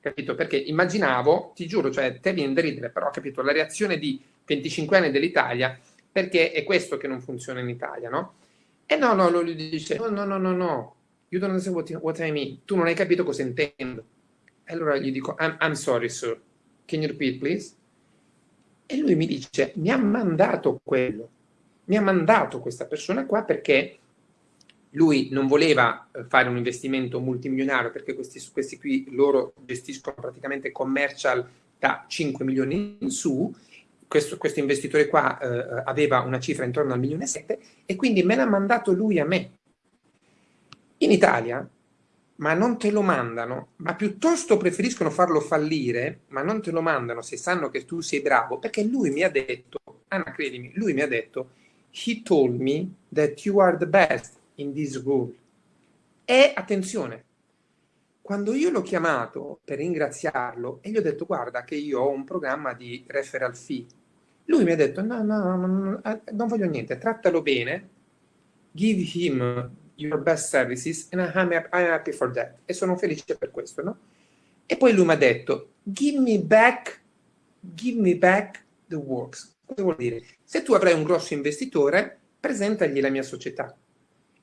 capito? Perché immaginavo, ti giuro, cioè te viene da ridere, però capito, la reazione di 25 anni dell'Italia perché è questo che non funziona in Italia, no? E no, no, lui dice, no, no, no, no, no, you don't understand what, what I mean, tu non hai capito cosa intendo. E allora gli dico, I'm, I'm sorry, sir, can you repeat, please? E lui mi dice, mi ha mandato quello, mi ha mandato questa persona qua perché lui non voleva eh, fare un investimento multimilionario perché questi, questi qui loro gestiscono praticamente commercial da 5 milioni in su questo, questo, investitore qua eh, aveva una cifra intorno al milione e sette e quindi me l'ha mandato lui a me. In Italia, ma non te lo mandano, ma piuttosto preferiscono farlo fallire, ma non te lo mandano se sanno che tu sei bravo, perché lui mi ha detto, Anna credimi, lui mi ha detto, he told me that you are the best in this role. E attenzione, quando io l'ho chiamato per ringraziarlo e gli ho detto guarda che io ho un programma di referral fee, lui mi ha detto no, no, no, no eh, non voglio niente, trattalo bene, give him your best services and I'm happy for that. E sono felice per questo, no? E poi lui mi ha detto give me back, give me back the works. Cosa vuol dire? Se tu avrai un grosso investitore, presentagli la mia società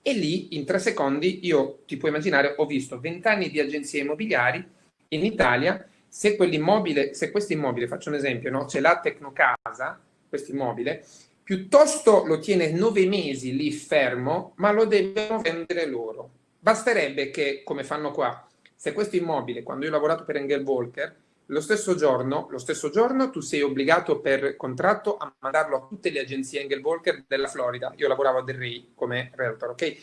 e lì, in tre secondi, io ti puoi immaginare, ho visto vent'anni di agenzie immobiliari in Italia. Se quell'immobile, se questo immobile, faccio un esempio, no? c'è la Tecnocasa, questo immobile, piuttosto lo tiene nove mesi lì fermo, ma lo devono vendere loro. Basterebbe che, come fanno qua, se questo immobile, quando io ho lavorato per Engel Volker, lo stesso giorno, lo stesso giorno tu sei obbligato per contratto a mandarlo a tutte le agenzie Engel Walker della Florida. Io lavoravo a Del Rey come realtor, ok?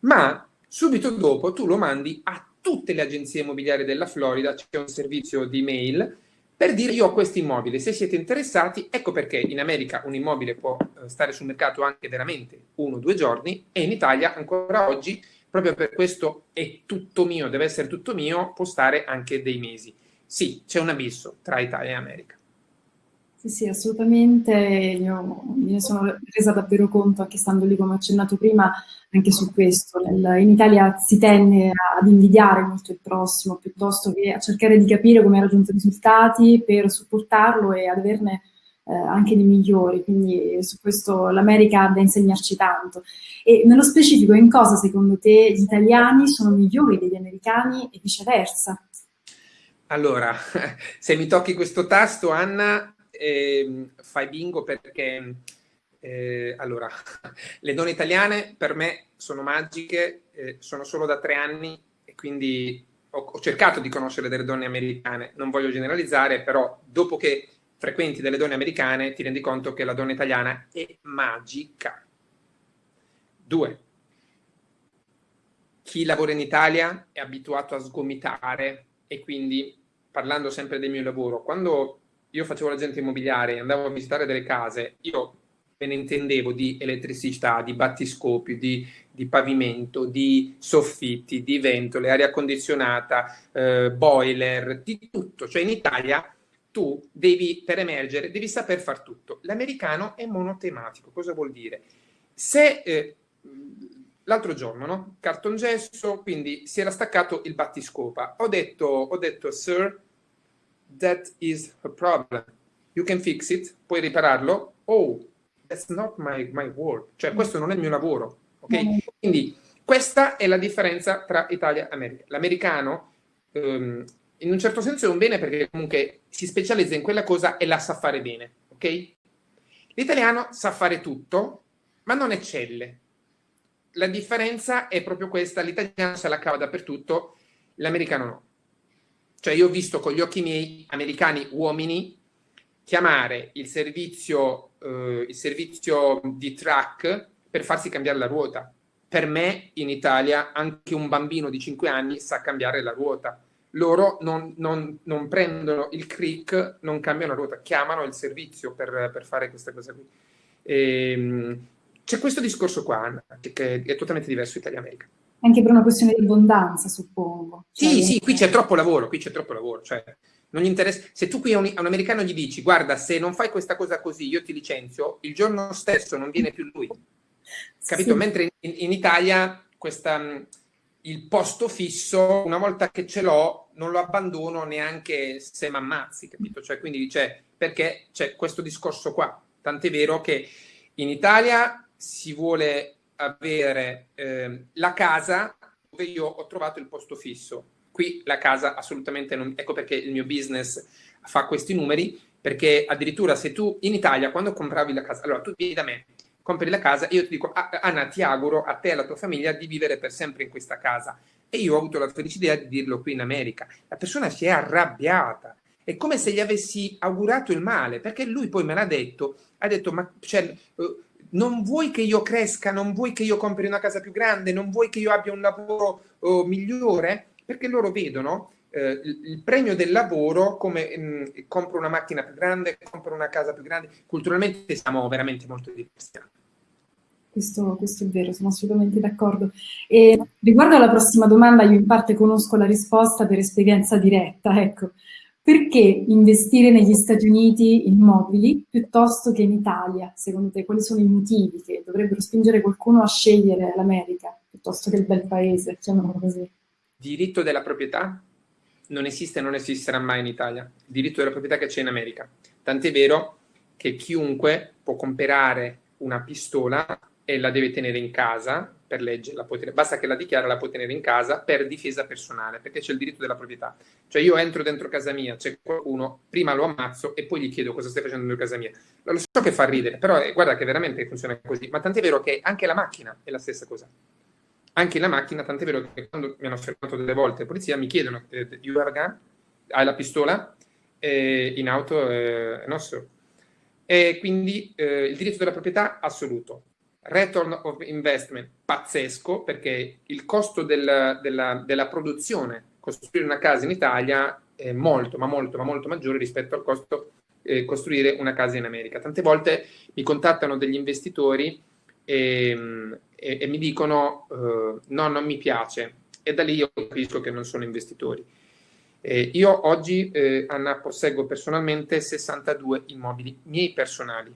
Ma subito dopo tu lo mandi a tutte le agenzie immobiliari della Florida c'è un servizio di mail per dire io ho questo immobile, se siete interessati, ecco perché in America un immobile può eh, stare sul mercato anche veramente uno o due giorni e in Italia ancora oggi, proprio per questo è tutto mio, deve essere tutto mio, può stare anche dei mesi. Sì, c'è un abisso tra Italia e America.
Sì, sì, assolutamente. Io me sono resa davvero conto, anche stando lì, come ho accennato prima, anche su questo. In Italia si tende ad invidiare molto il prossimo, piuttosto che a cercare di capire come ha raggiunto i risultati per supportarlo e ad averne eh, anche di migliori. Quindi su questo l'America ha da insegnarci tanto. E nello specifico, in cosa secondo te gli italiani sono migliori degli americani e viceversa?
Allora, <laughs> se mi tocchi questo tasto, Anna, eh, fai bingo perché eh, allora, <laughs> le donne italiane per me sono magiche, eh, sono solo da tre anni e quindi ho, ho, cercato di conoscere delle donne americane, non voglio generalizzare, però dopo che frequenti delle donne americane ti rendi conto che la donna italiana è magica. Due, chi lavora in Italia è abituato a sgomitare e quindi parlando sempre del mio lavoro, quando io facevo l'agente immobiliare, andavo a visitare delle case, io me ne intendevo di elettricità, di battiscopi, di, di pavimento, di soffitti, di ventole, aria condizionata, eh, boiler, di tutto. Cioè in Italia tu devi, per emergere, devi saper far tutto. L'americano è monotematico. Cosa vuol dire? Se eh, l'altro giorno, no? Cartongesso, quindi si era staccato il battiscopa. Ho detto, ho detto, sir, that is a problem. You can fix it, puoi ripararlo. Oh, that's not my, my work. Cioè, questo non è il mio lavoro. Ok? Quindi, questa è la differenza tra Italia e America. L'americano, um, in un certo senso, è un bene perché comunque si specializza in quella cosa e la sa fare bene. Ok? L'italiano sa fare tutto, ma non eccelle. La differenza è proprio questa, l'italiano se la cava dappertutto, l'americano no. Cioè io ho visto con gli occhi miei americani uomini chiamare il servizio, eh, il servizio di track per farsi cambiare la ruota. Per me in Italia anche un bambino di 5 anni sa cambiare la ruota. Loro non, non, non prendono il crick, non cambiano la ruota, chiamano il servizio per, per fare questa cosa qui. E, ehm, c'è questo discorso qua, che, che è totalmente diverso Italia-America
anche per una questione di abbondanza, suppongo.
Cioè, sì, sì, qui c'è troppo lavoro, qui c'è troppo lavoro, cioè non gli interessa. Se tu qui a un, a un, americano gli dici, guarda, se non fai questa cosa così, io ti licenzio, il giorno stesso non viene più lui. Capito? Sì. Mentre in, in Italia questa, il posto fisso, una volta che ce l'ho, non lo abbandono neanche se mi ammazzi, capito? Cioè, quindi dice, perché c'è questo discorso qua. Tant'è vero che in Italia si vuole avere eh, la casa dove io ho trovato il posto fisso. Qui la casa assolutamente non... Ecco perché il mio business fa questi numeri, perché addirittura se tu in Italia quando compravi la casa, allora tu vieni da me, compri la casa io ti dico ah, Anna ti auguro a te e alla tua famiglia di vivere per sempre in questa casa. E io ho avuto la felicità di dirlo qui in America. La persona si è arrabbiata. È come se gli avessi augurato il male, perché lui poi me l'ha detto, ha detto ma cioè, uh, non vuoi che io cresca, non vuoi che io compri una casa più grande, non vuoi che io abbia un lavoro oh, migliore, perché loro vedono eh, il premio del lavoro come mh, mm, compro una macchina più grande, compro una casa più grande. Culturalmente siamo veramente molto diversi.
Questo, questo, è vero, sono assolutamente d'accordo. Riguardo alla prossima domanda, io in parte conosco la risposta per esperienza diretta, ecco. Perché investire negli Stati Uniti in mobili piuttosto che in Italia? Secondo te, quali sono i motivi che dovrebbero spingere qualcuno a scegliere l'America piuttosto che il bel paese, chiamiamolo così?
Diritto della proprietà non esiste e non esisterà mai in Italia. Il diritto della proprietà che c'è in America. Tant'è vero che chiunque può comprare una pistola e la deve tenere in casa per legge, la tenere, basta che la dichiara, la puoi tenere in casa per difesa personale, perché c'è il diritto della proprietà. Cioè io entro dentro casa mia, c'è qualcuno, prima lo ammazzo e poi gli chiedo cosa stai facendo dentro casa mia. Lo so che fa ridere, però eh, guarda che veramente funziona così. Ma tant'è vero che anche la macchina è la stessa cosa. Anche la macchina, tant'è vero che quando mi hanno fermato delle volte la polizia mi chiedono, eh, you have gun? Hai la pistola? Eh, in auto, eh, nostro. E quindi eh, il diritto della proprietà assoluto return of investment pazzesco perché il costo del, della, della produzione, costruire una casa in Italia è molto, ma molto, ma molto maggiore rispetto al costo eh, costruire una casa in America. Tante volte mi contattano degli investitori e, e, e mi dicono uh, no, non mi piace e da lì io capisco che non sono investitori. Eh, io oggi, eh, Anna, posseggo personalmente 62 immobili miei personali.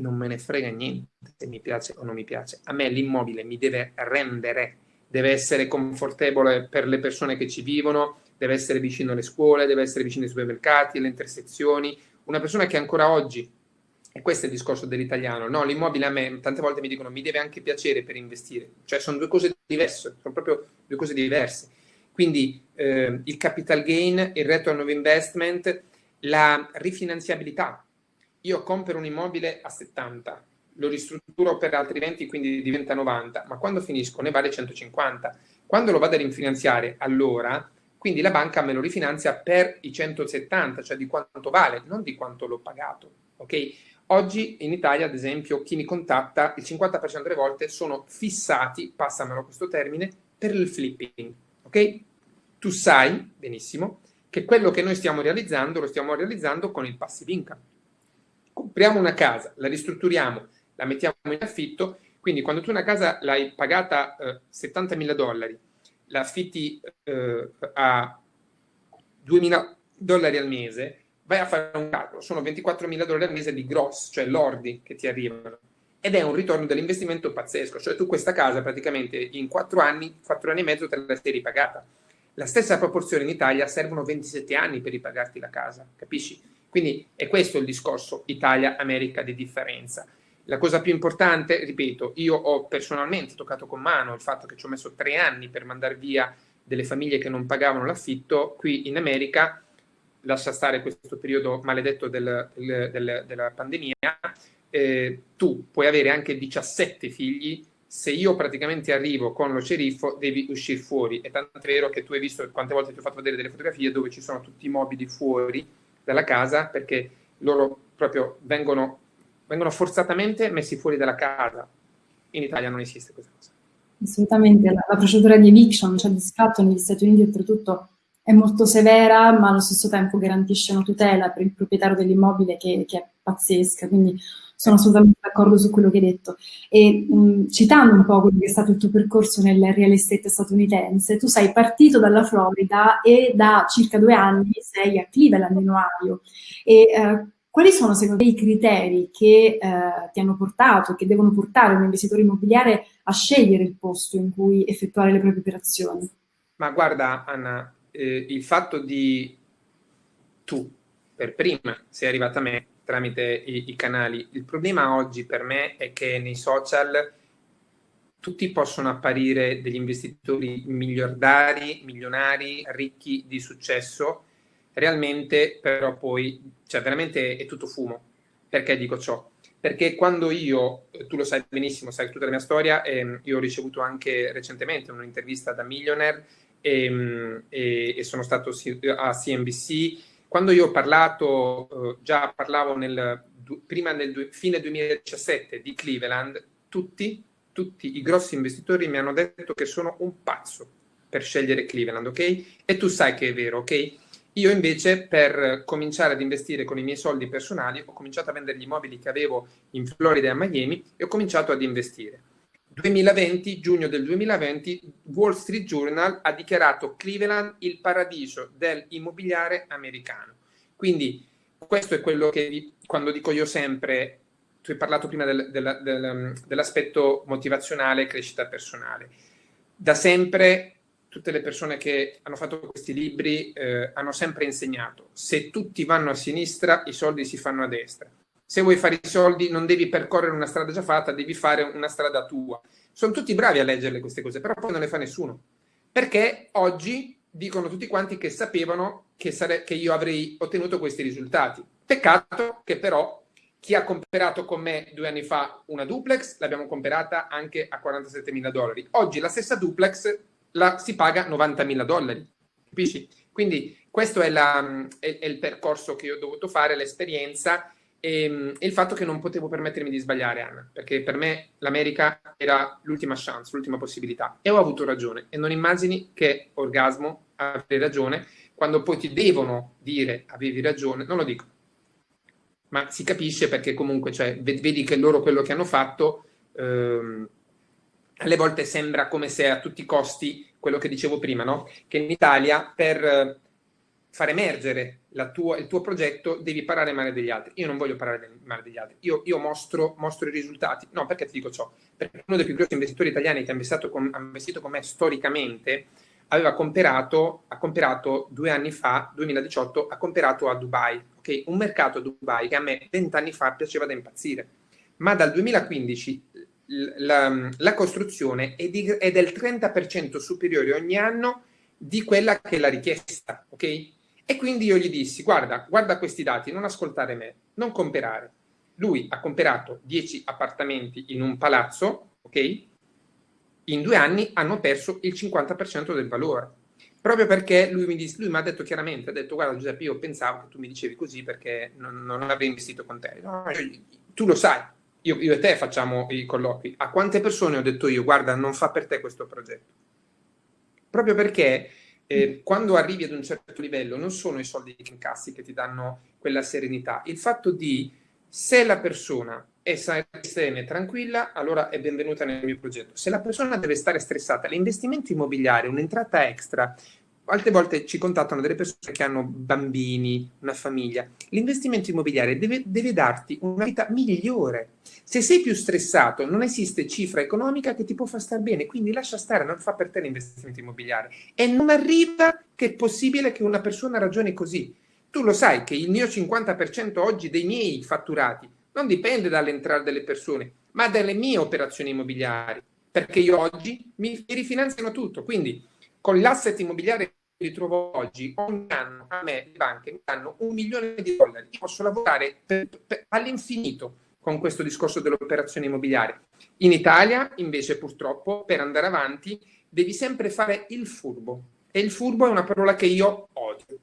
Non me ne frega niente se mi piace o non mi piace. A me l'immobile mi deve rendere, deve essere confortevole per le persone che ci vivono, deve essere vicino alle scuole, deve essere vicino ai supermercati, alle intersezioni. Una persona che ancora oggi, e questo è il discorso dell'italiano, no, l'immobile a me tante volte mi dicono mi deve anche piacere per investire, cioè sono due cose diverse, sono proprio due cose diverse. Quindi eh, il capital gain, il return of investment, la rifinanziabilità. Io compro un immobile a 70, lo ristrutturo per altri 20, quindi diventa 90, ma quando finisco ne vale 150. Quando lo vado a rifinanziare, allora quindi la banca me lo rifinanzia per i 170, cioè di quanto vale, non di quanto l'ho pagato. Ok? Oggi in Italia, ad esempio, chi mi contatta, il 50% delle volte sono fissati, passamelo questo termine, per il flipping. Ok? Tu sai benissimo che quello che noi stiamo realizzando lo stiamo realizzando con il passive income. Compriamo una casa, la ristrutturiamo, la mettiamo in affitto, quindi quando tu una casa l'hai pagata eh, 70.000 dollari la affitti eh, a 2.000 dollari al mese, vai a fare un calcolo, sono 24.000 dollari al mese di gross, cioè lordi che ti arrivano. Ed è un ritorno dell'investimento pazzesco, cioè tu questa casa praticamente in 4 anni, 4 anni e mezzo te la sei ripagata. La stessa proporzione in Italia servono 27 anni per ripagarti la casa, capisci? Quindi è questo il discorso Italia-America di differenza. La cosa più importante, ripeto, io ho personalmente toccato con mano il fatto che ci ho messo tre anni per mandare via delle famiglie che non pagavano l'affitto, qui in America, lascia stare questo periodo maledetto del, del, del, della pandemia, eh, tu puoi avere anche 17 figli, se io praticamente arrivo con lo sceriffo devi uscire fuori, è tanto vero che tu hai visto quante volte ti ho fatto vedere delle fotografie dove ci sono tutti i mobili fuori dalla casa perché loro proprio vengono vengono forzatamente messi fuori dalla casa. In Italia non esiste questa cosa.
Assolutamente, la, la procedura di eviction, cioè di scatto negli Stati Uniti oltretutto è molto severa, ma allo stesso tempo garantisce una tutela per il proprietario dell'immobile che, che, è pazzesca, quindi sono assolutamente d'accordo su quello che hai detto. E mh, citando un po' quello che è stato il tuo percorso nel real estate statunitense, tu sei partito dalla Florida e da circa due anni sei a Cleveland, in Ohio. E, eh, quali sono secondo te i criteri che eh, ti hanno portato, che devono portare un investitore immobiliare a scegliere il posto in cui effettuare le proprie operazioni?
Ma guarda Anna, eh, il fatto di tu per prima sei arrivata a me tramite i, i canali, il problema oggi per me è che nei social tutti possono apparire degli investitori miliardari, milionari, ricchi di successo, realmente però poi, cioè veramente è tutto fumo. Perché dico ciò? Perché quando io, tu lo sai benissimo, sai tutta la mia storia, ehm, io ho ricevuto anche recentemente un'intervista da Millionaire ehm, e, e, sono stato a CNBC. Quando io ho parlato, eh, già parlavo nel, prima del fine 2017 di Cleveland, tutti, tutti i grossi investitori mi hanno detto che sono un pazzo per scegliere Cleveland, ok? E tu sai che è vero, ok? Io invece per cominciare ad investire con i miei soldi personali ho cominciato a vendere gli immobili che avevo in Florida e a Miami e ho cominciato ad investire. 2020, giugno del 2020, Wall Street Journal ha dichiarato Cleveland il paradiso dell'immobiliare americano. Quindi questo è quello che quando dico io sempre, tu hai parlato prima del, del, del, dell'aspetto motivazionale e crescita personale. Da sempre tutte le persone che hanno fatto questi libri eh, hanno sempre insegnato, se tutti vanno a sinistra, i soldi si fanno a destra. Se vuoi fare i soldi non devi percorrere una strada già fatta, devi fare una strada tua. Sono tutti bravi a leggerle queste cose, però poi non le fa nessuno. Perché oggi dicono tutti quanti che sapevano che, sare- che io avrei ottenuto questi risultati. Peccato che però chi ha comprato con me due anni fa una duplex l'abbiamo comprata anche a 47 mila dollari. Oggi la stessa duplex la, si paga 90.000 dollari, capisci? Quindi questo è, la, è, è, il percorso che io ho dovuto fare, l'esperienza e, e, il fatto che non potevo permettermi di sbagliare, Anna, perché per me l'America era l'ultima chance, l'ultima possibilità. E ho avuto ragione. E non immagini che orgasmo avere ragione quando poi ti devono dire avevi ragione, non lo dico. Ma si capisce perché comunque, cioè, vedi che loro quello che hanno fatto, ehm, alle volte sembra come se a tutti i costi, quello che dicevo prima, no? Che in Italia per far emergere tua, il tuo progetto devi parlare male degli altri. Io non voglio parlare male degli altri, io, io mostro, mostro, i risultati. No, perché ti dico ciò? Perché uno dei più grossi investitori italiani che ha investito con, ha investito con me storicamente aveva comperato, ha comperato due anni fa, 2018, ha comperato a Dubai, okay? un mercato a Dubai che a me vent'anni fa piaceva da impazzire. Ma dal 2015 la, la costruzione è, di, è del 30% superiore ogni anno di quella che è la richiesta, ok? E quindi io gli dissi, guarda, guarda questi dati, non ascoltare me, non comperare. Lui ha comperato 10 appartamenti in un palazzo, ok? In due anni hanno perso il 50% del valore. Proprio perché lui mi, disse, lui ha detto chiaramente, ha detto, guarda Giuseppe, io pensavo che tu mi dicevi così perché non, non avrei investito con te. No, tu lo sai, io, io, e te facciamo i colloqui. A quante persone ho detto io, guarda, non fa per te questo progetto? Proprio perché eh, quando arrivi ad un certo livello non sono i soldi che incassi che ti danno quella serenità, il fatto di se la persona è serena e tranquilla, allora è benvenuta nel mio progetto. Se la persona deve stare stressata, l'investimento immobiliare, un'entrata extra, Altre volte ci contattano delle persone che hanno bambini, una famiglia. L'investimento immobiliare deve, deve, darti una vita migliore. Se sei più stressato, non esiste cifra economica che ti può far stare bene, quindi lascia stare, non fa per te l'investimento immobiliare. E non arriva che è possibile che una persona ragioni così. Tu lo sai che il mio 50% oggi dei miei fatturati non dipende dall'entrata delle persone, ma dalle mie operazioni immobiliari, perché io oggi mi, rifinanziano tutto. Quindi con l'asset immobiliare ritrovo oggi, ogni anno a me le banche mi danno un milione di dollari. Io posso lavorare per, per, all'infinito con questo discorso dell'operazione immobiliare. In Italia, invece, purtroppo, per andare avanti, devi sempre fare il furbo. E il furbo è una parola che io odio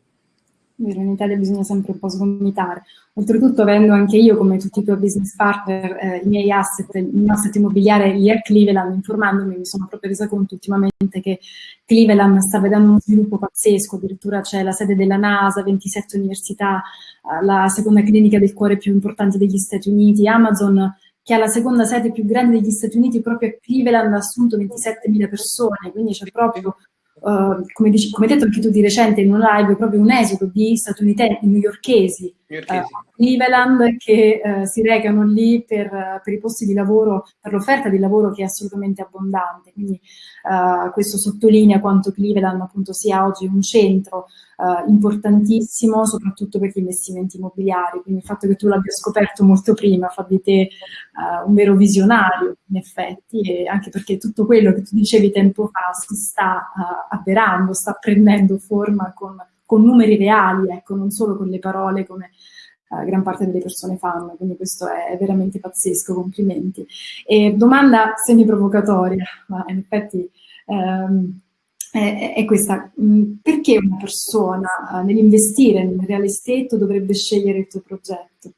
vero, in Italia bisogna sempre un po' sgomitare. Oltretutto avendo anche io, come tutti i tuoi business partner, eh, i miei asset, il mio asset immobiliare lì a Cleveland, informandomi, mi sono proprio resa conto ultimamente che Cleveland sta vedendo uno sviluppo pazzesco, addirittura c'è la sede della NASA, 27 università, eh, la seconda clinica del cuore più importante degli Stati Uniti, Amazon che ha la seconda sede più grande degli Stati Uniti proprio a Cleveland, ha assunto 27.000 persone, quindi c'è proprio Uh, come, dici, come, detto anche tu di recente in un live, proprio un esodo di statunitensi, newyorkesi, uh, Cleveland, che uh, si recano lì per, per, i posti di lavoro, per l'offerta di lavoro che è assolutamente abbondante. Quindi questo sottolinea quanto Cleveland appunto sia oggi un centro importantissimo, soprattutto per gli investimenti immobiliari. Quindi il fatto che tu l'abbia scoperto molto prima fa di te un vero visionario, in effetti, e anche perché tutto quello che tu dicevi tempo fa si sta avverando, sta prendendo forma con, con numeri reali, ecco, non solo con le parole come uh, gran parte delle persone fanno, quindi questo è, veramente pazzesco, complimenti. E domanda semi-provocatoria, ma in effetti um, è, è, questa, mm, perché una persona uh, nell'investire nel real estate dovrebbe scegliere il tuo progetto?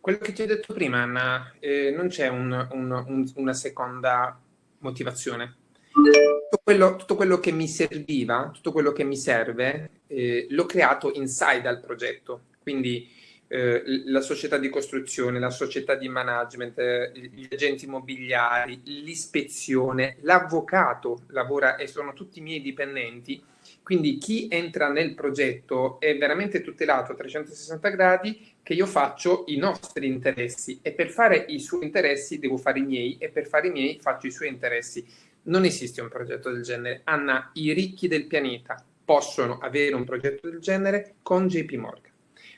Quello che ti ho detto prima, Anna, eh, non c'è un, un, un, una seconda motivazione tutto quello, tutto quello, che mi serviva, tutto quello che mi serve, eh, l'ho creato inside al progetto. Quindi eh, la società di costruzione, la società di management, eh, gli agenti immobiliari, l'ispezione, l'avvocato lavora e sono tutti i miei dipendenti. Quindi chi entra nel progetto è veramente tutelato a 360 gradi che io faccio i nostri interessi e per fare i suoi interessi devo fare i miei e per fare i miei faccio i suoi interessi non esiste un progetto del genere. Anna, i ricchi del pianeta possono avere un progetto del genere con JP Morgan.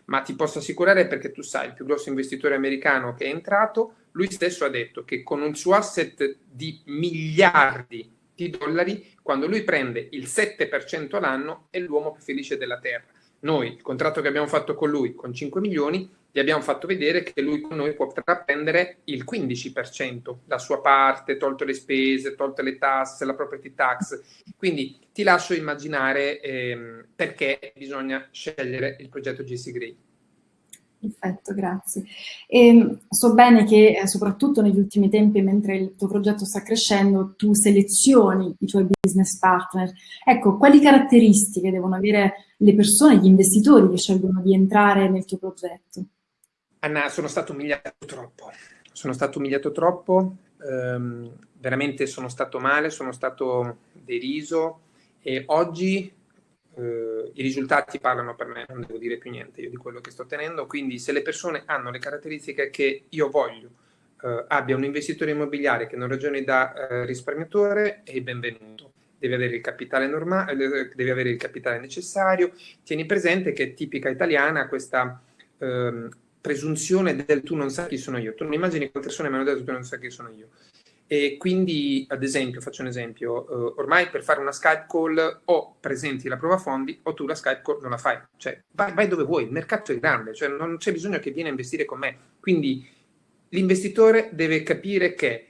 Ma ti posso assicurare perché tu sai, il più grosso investitore americano che è entrato, lui stesso ha detto che con un suo asset di miliardi di dollari, quando lui prende il 7% all'anno, è l'uomo più felice della Terra. Noi, il contratto che abbiamo fatto con lui con 5 milioni, gli abbiamo fatto vedere che lui con noi potrà prendere il 15%, la sua parte, tolto le spese, tolte le tasse, la property tax. Quindi ti lascio immaginare ehm, perché bisogna scegliere il progetto GC Grey.
Perfetto, grazie. E ehm, so bene che eh, soprattutto negli ultimi tempi, mentre il tuo progetto sta crescendo, tu selezioni i tuoi business partner. Ecco, quali caratteristiche devono avere le persone, gli investitori che scelgono di entrare nel tuo progetto?
Anna, sono stato umiliato troppo. Sono stato umiliato troppo, ehm, veramente sono stato male, sono stato deriso e oggi eh, i risultati parlano per me, non devo dire più niente io di quello che sto ottenendo, quindi se le persone hanno le caratteristiche che io voglio, eh, abbia un investitore immobiliare che non ragioni da eh, risparmiatore, è benvenuto. Deve avere il capitale normale, eh, deve avere il capitale necessario. Tieni presente che è tipica italiana questa ehm, presunzione del tu non sai chi sono io. Tu non immagini quante persone mi hanno detto tu non sai chi sono io. E quindi, ad esempio, faccio un esempio, uh, ormai per fare una Skype call o presenti la prova fondi o tu la Skype call non la fai. Cioè, vai, vai dove vuoi, il mercato è grande, cioè non c'è bisogno che vieni a investire con me. Quindi l'investitore deve capire che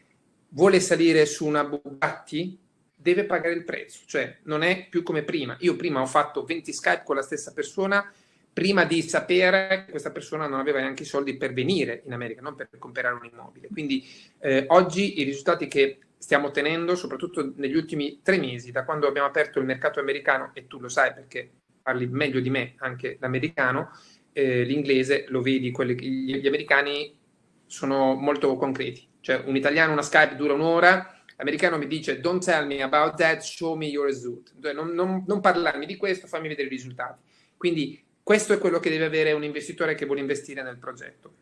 vuole salire su una Bugatti, deve pagare il prezzo, cioè non è più come prima. Io prima ho fatto 20 Skype con la stessa persona, prima di sapere che questa persona non aveva neanche i soldi per venire in America, non per comprare un immobile. Quindi eh, oggi i risultati che stiamo ottenendo, soprattutto negli ultimi tre mesi, da quando abbiamo aperto il mercato americano, e tu lo sai perché parli meglio di me anche l'americano, eh, l'inglese lo vedi, quelli, gli, gli americani sono molto concreti. Cioè un italiano, una Skype dura un'ora, l'americano mi dice don't tell me about that, show me your result. Cioè, non, non, non parlarmi di questo, fammi vedere i risultati. Quindi questo è quello che deve avere un investitore che vuole investire nel progetto.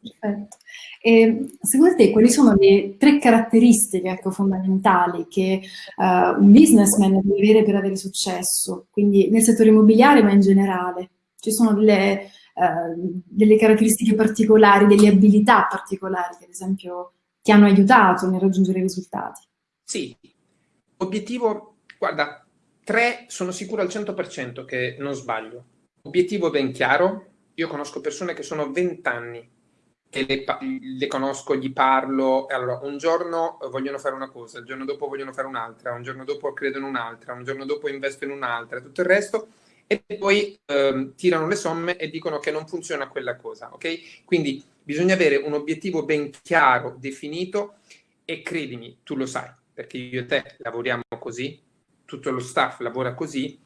Perfetto. E secondo te quali sono le tre caratteristiche ecco, fondamentali che uh, un businessman deve avere per avere successo? Quindi nel settore immobiliare ma in generale. Ci sono delle, uh, delle caratteristiche particolari, delle abilità particolari che ad esempio ti hanno aiutato nel raggiungere i risultati?
Sì, obiettivo, guarda, Tre, sono sicuro al 100% che non sbaglio. Obiettivo ben chiaro. Io conosco persone che sono 20 anni che le, le, conosco, gli parlo, allora un giorno vogliono fare una cosa, il giorno dopo vogliono fare un'altra, un giorno dopo credono un'altra, un giorno dopo investo in un'altra, tutto il resto, e poi ehm, tirano le somme e dicono che non funziona quella cosa, ok? Quindi bisogna avere un obiettivo ben chiaro, definito, e credimi, tu lo sai, perché io e te lavoriamo così, tutto lo staff lavora così,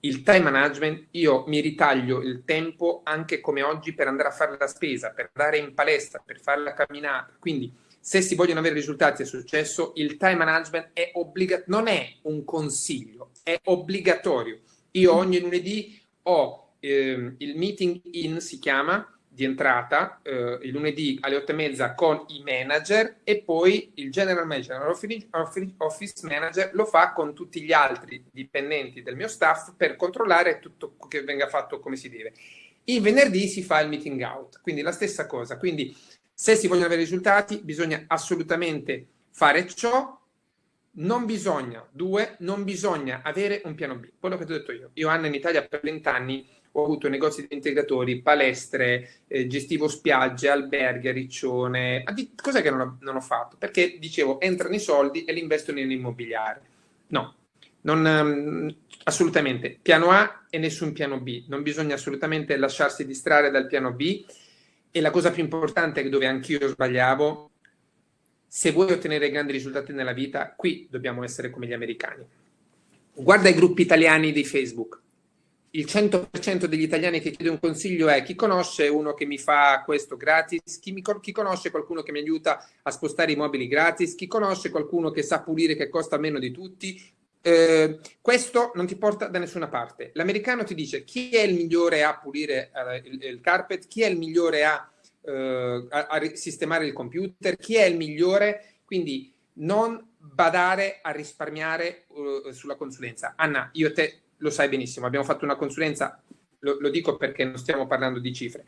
il time management, io mi ritaglio il tempo anche come oggi per andare a fare la spesa, per andare in palestra, per fare la camminata. Quindi se si vogliono avere risultati e successo, il time management è obbligatorio, non è un consiglio, è obbligatorio. Io ogni lunedì ho eh, il meeting in, si chiama, di entrata eh, il lunedì alle 8 e mezza con i manager e poi il general manager, office manager lo fa con tutti gli altri dipendenti del mio staff per controllare tutto che venga fatto come si deve. Il venerdì si fa il meeting out, quindi la stessa cosa. Quindi se si vogliono avere risultati bisogna assolutamente fare ciò, non bisogna, due, non bisogna avere un piano B. Quello che ti ho detto io. Io Anna in Italia per 20 anni ho avuto negozi di integratori, palestre, eh, gestivo spiagge, alberghi Riccione. Cos'è che non ho, non ho, fatto? Perché dicevo, entrano i soldi e li investo nell'immobiliare. No, non, um, assolutamente. Piano A e nessun piano B. Non bisogna assolutamente lasciarsi distrarre dal piano B. E la cosa più importante, dove anch'io sbagliavo, se vuoi ottenere grandi risultati nella vita, qui dobbiamo essere come gli americani. Guarda i gruppi italiani di Facebook il 100% degli italiani che chiede un consiglio è chi conosce uno che mi fa questo gratis, chi, mi, chi, conosce qualcuno che mi aiuta a spostare i mobili gratis, chi conosce qualcuno che sa pulire che costa meno di tutti. Eh, questo non ti porta da nessuna parte. L'americano ti dice chi è il migliore a pulire eh, il, il, carpet, chi è il migliore a, eh, a, a sistemare il computer, chi è il migliore, quindi non badare a risparmiare uh, sulla consulenza. Anna, io te lo sai benissimo, abbiamo fatto una consulenza, lo, lo dico perché non stiamo parlando di cifre.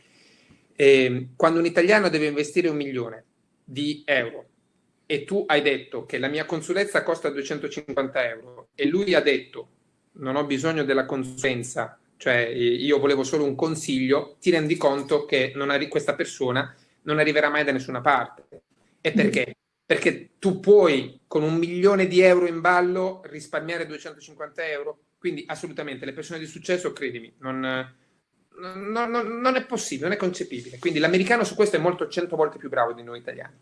Eh, quando un italiano deve investire un milione di euro e tu hai detto che la mia consulenza costa 250 euro e lui ha detto non ho bisogno della consulenza, cioè io volevo solo un consiglio, ti rendi conto che questa persona non arriverà mai da nessuna parte. E perché? Perché tu puoi con un milione di euro in ballo risparmiare 250 euro? Quindi assolutamente le persone di successo, credimi, non, no, no, non è possibile, non è concepibile. Quindi l'americano su questo è molto cento volte più bravo di noi italiani.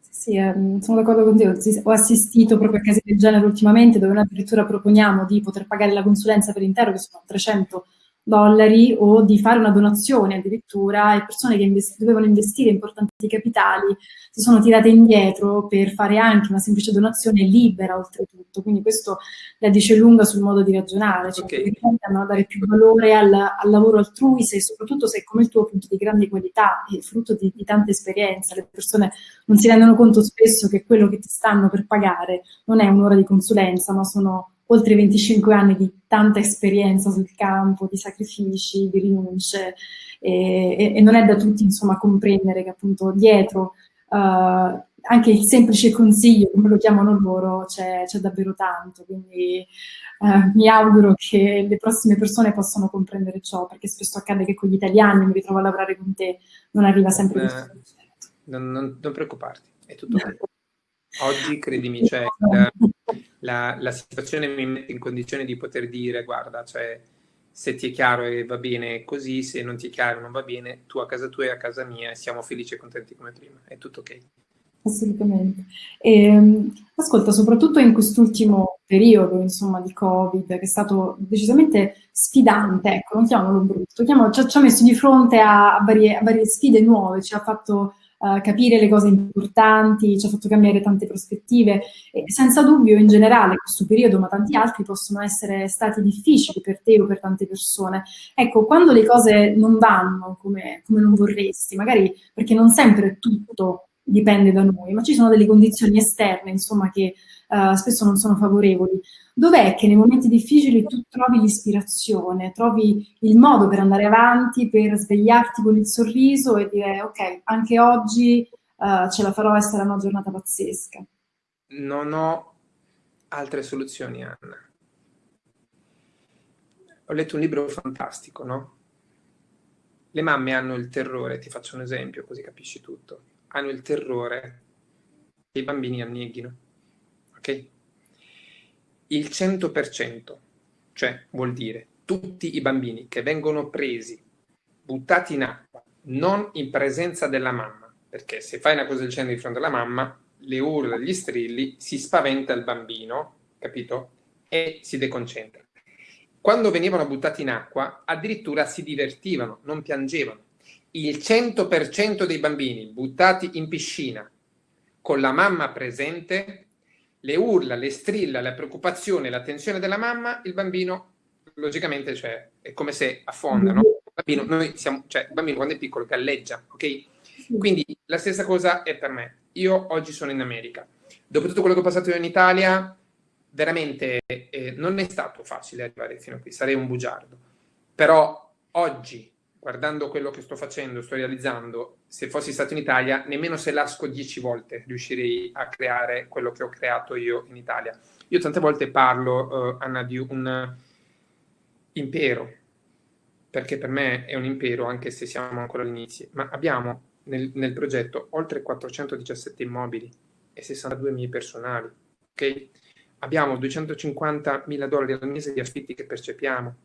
Sì, eh, sono d'accordo con te. Ho assistito proprio a casi del genere ultimamente, dove noi addirittura proponiamo di poter pagare la consulenza per intero, che sono 300 dollari o di fare una donazione addirittura e persone che invest dovevano investire importanti capitali si sono tirate indietro per fare anche una semplice donazione libera oltretutto, quindi questo la dice lunga sul modo di ragionare, cioè okay. che a dare più valore al, al, lavoro altrui se soprattutto se come il tuo appunto di grande qualità e frutto di, di tanta esperienza, le persone non si rendono conto spesso che quello che ti stanno per pagare non è un'ora di consulenza ma sono oltre 25 anni di tanta esperienza sul campo, di sacrifici, di rinunce e, e, non è da tutti insomma comprendere che appunto dietro uh, anche il semplice consiglio, come lo chiamano loro, c'è, davvero tanto, quindi uh, mi auguro che le prossime persone possano comprendere ciò, perché spesso accade che con gli italiani, mi ritrovo a lavorare con te, non arriva sempre eh, questo
non, non, non preoccuparti, è tutto bene. <laughs> Oggi, credimi, cioè, la, <laughs> la, la, situazione mi mette in condizione di poter dire, guarda, cioè, se ti è chiaro e va bene così, se non ti è chiaro non va bene, tu a casa tua e a casa mia e siamo felici e contenti come prima, è tutto ok.
Assolutamente. E, ehm, ascolta, soprattutto in quest'ultimo periodo, insomma, di Covid, che è stato decisamente sfidante, ecco, non chiamalo brutto, chiamalo, ci, ha messo di fronte a, varie, a varie sfide nuove, ci ha fatto capire le cose importanti, ci ha fatto cambiare tante prospettive e senza dubbio in generale questo periodo, ma tanti altri, possono essere stati difficili per te o per tante persone. Ecco, quando le cose non vanno come, come non vorresti, magari perché non sempre tutto dipende da noi, ma ci sono delle condizioni esterne, insomma, che uh, spesso non sono favorevoli. Dov'è che nei momenti difficili tu trovi l'ispirazione, trovi il modo per andare avanti, per svegliarti con il sorriso e dire ok, anche oggi uh, ce la farò e sarà una giornata pazzesca?
Non ho altre soluzioni, Anna. Ho letto un libro fantastico, no? Le mamme hanno il terrore, ti faccio un esempio così capisci tutto hanno il terrore che i bambini anneghino. Ok? Il 100%, cioè vuol dire tutti i bambini che vengono presi, buttati in acqua, non in presenza della mamma, perché se fai una cosa del genere di fronte alla mamma, le urla, gli strilli, si spaventa il bambino, capito? E si deconcentra. Quando venivano buttati in acqua, addirittura si divertivano, non piangevano il 100% dei bambini buttati in piscina con la mamma presente, le urla, le strilla, la preoccupazione, la tensione della mamma, il bambino logicamente cioè, è come se affonda, no? Il bambino, noi siamo, cioè, il bambino quando è piccolo galleggia, ok? Quindi la stessa cosa è per me. Io oggi sono in America. Dopo tutto quello che ho passato io in Italia, veramente eh, non è stato facile arrivare fino a qui, sarei un bugiardo. Però oggi guardando quello che sto facendo, sto realizzando, se fossi stato in Italia, nemmeno se lasco dieci volte riuscirei a creare quello che ho creato io in Italia. Io tante volte parlo, uh, Anna, di un impero, perché per me è un impero, anche se siamo ancora all'inizio, ma abbiamo nel, nel progetto oltre 417 immobili e 62 miei personali, ok? Abbiamo 250 mila dollari al mese di affitti che percepiamo,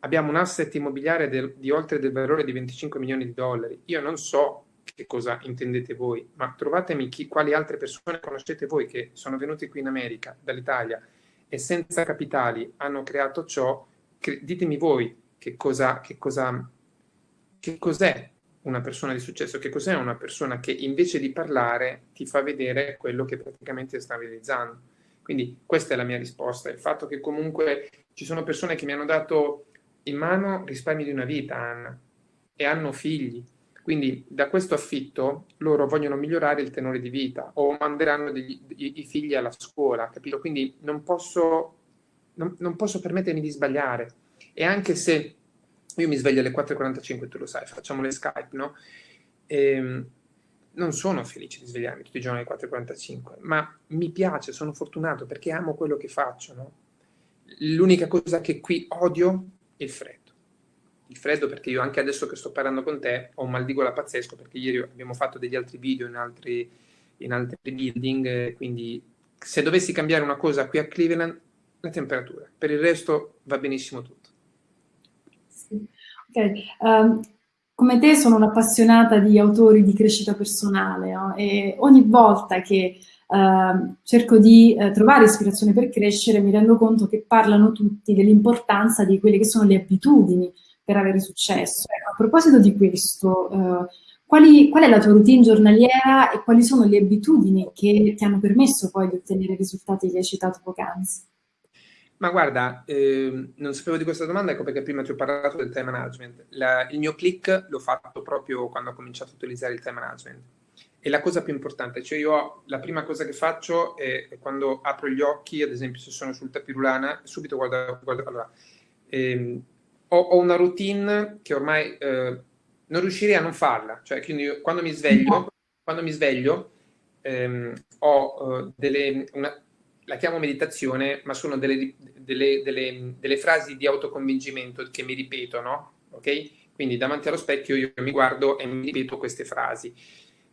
abbiamo un asset immobiliare del, di oltre del valore di 25 milioni di dollari. Io non so che cosa intendete voi, ma trovatemi chi, quali altre persone conoscete voi che sono venute qui in America, dall'Italia, e senza capitali hanno creato ciò, che, ditemi voi che cosa, che cosa, che cos'è una persona di successo, che cos'è una persona che invece di parlare ti fa vedere quello che praticamente sta realizzando. Quindi questa è la mia risposta, il fatto che comunque ci sono persone che mi hanno dato in mano risparmi di una vita, Anna, e hanno figli. Quindi da questo affitto loro vogliono migliorare il tenore di vita o manderanno degli, i, i, figli alla scuola, capito? Quindi non posso, non, non posso permettermi di sbagliare. E anche se io mi sveglio alle 4.45, tu lo sai, facciamo le Skype, no? E, ehm, non sono felice di svegliarmi tutti i giorni alle 4.45, ma mi piace, sono fortunato perché amo quello che faccio, no? L'unica cosa che qui odio il freddo. Il freddo perché io anche adesso che sto parlando con te ho un mal di gola pazzesco perché ieri abbiamo fatto degli altri video in altri, in altri building, quindi se dovessi cambiare una cosa qui a Cleveland, la temperatura. Per il resto va benissimo tutto.
Sì. Okay. Um, come te sono un'appassionata di autori di crescita personale no? e ogni volta che uh, cerco di uh, trovare ispirazione per crescere mi rendo conto che parlano tutti dell'importanza di quelle che sono le abitudini per avere successo. Ecco, a proposito di questo, uh, quali, qual è la tua routine giornaliera e quali sono le abitudini che ti hanno permesso poi di ottenere i risultati che hai citato poc'anzi?
Ma guarda, eh, non sapevo di questa domanda, ecco perché prima ti ho parlato del time management. La, il mio click l'ho fatto proprio quando ho cominciato a utilizzare il time management. E la cosa più importante, cioè io la prima cosa che faccio è, è quando apro gli occhi, ad esempio se sono sul tapirulana, subito guardo, guardo allora, ehm, ho, ho, una routine che ormai eh, non riuscirei a non farla, cioè quindi io, quando mi sveglio, quando mi sveglio ehm, ho uh, delle, una, la chiamo meditazione, ma sono delle, delle, delle, delle frasi di autoconvincimento che mi ripeto, no? Ok? Quindi davanti allo specchio io mi guardo e mi ripeto queste frasi.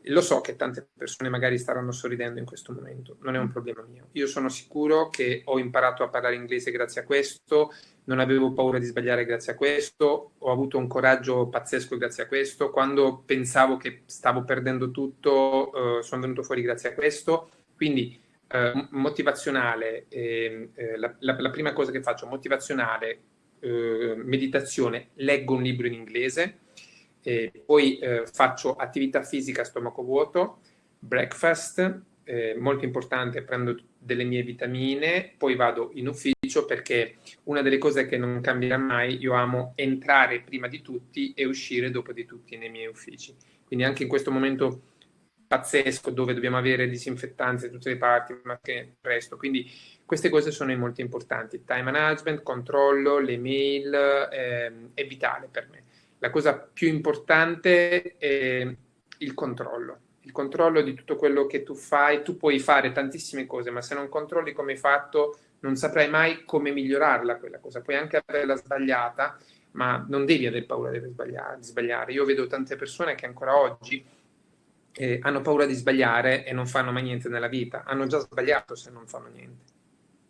Lo so che tante persone magari staranno sorridendo in questo momento, non è un problema mio. Io sono sicuro che ho imparato a parlare inglese grazie a questo, non avevo paura di sbagliare grazie a questo, ho avuto un coraggio pazzesco grazie a questo, quando pensavo che stavo perdendo tutto, eh, sono venuto fuori grazie a questo. Quindi eh, motivazionale, eh, la, la, la, prima cosa che faccio, motivazionale, eh, meditazione, leggo un libro in inglese, poi eh, faccio attività fisica a stomaco vuoto, breakfast, eh, molto importante, prendo delle mie vitamine, poi vado in ufficio perché una delle cose che non cambierà mai, io amo entrare prima di tutti e uscire dopo di tutti nei miei uffici. Quindi anche in questo momento pazzesco dove dobbiamo avere disinfettanti da tutte le parti, ma che presto. Quindi queste cose sono molto importanti. Time management, controllo, le mail eh, è vitale per me. La cosa più importante è il controllo. Il controllo di tutto quello che tu fai, tu puoi fare tantissime cose, ma se non controlli come hai fatto, non saprai mai come migliorarla quella cosa. Puoi anche averla sbagliata, ma non devi avere paura di sbagliare. Io vedo tante persone che ancora oggi eh, hanno paura di sbagliare e non fanno mai niente nella vita. Hanno già sbagliato se non fanno niente.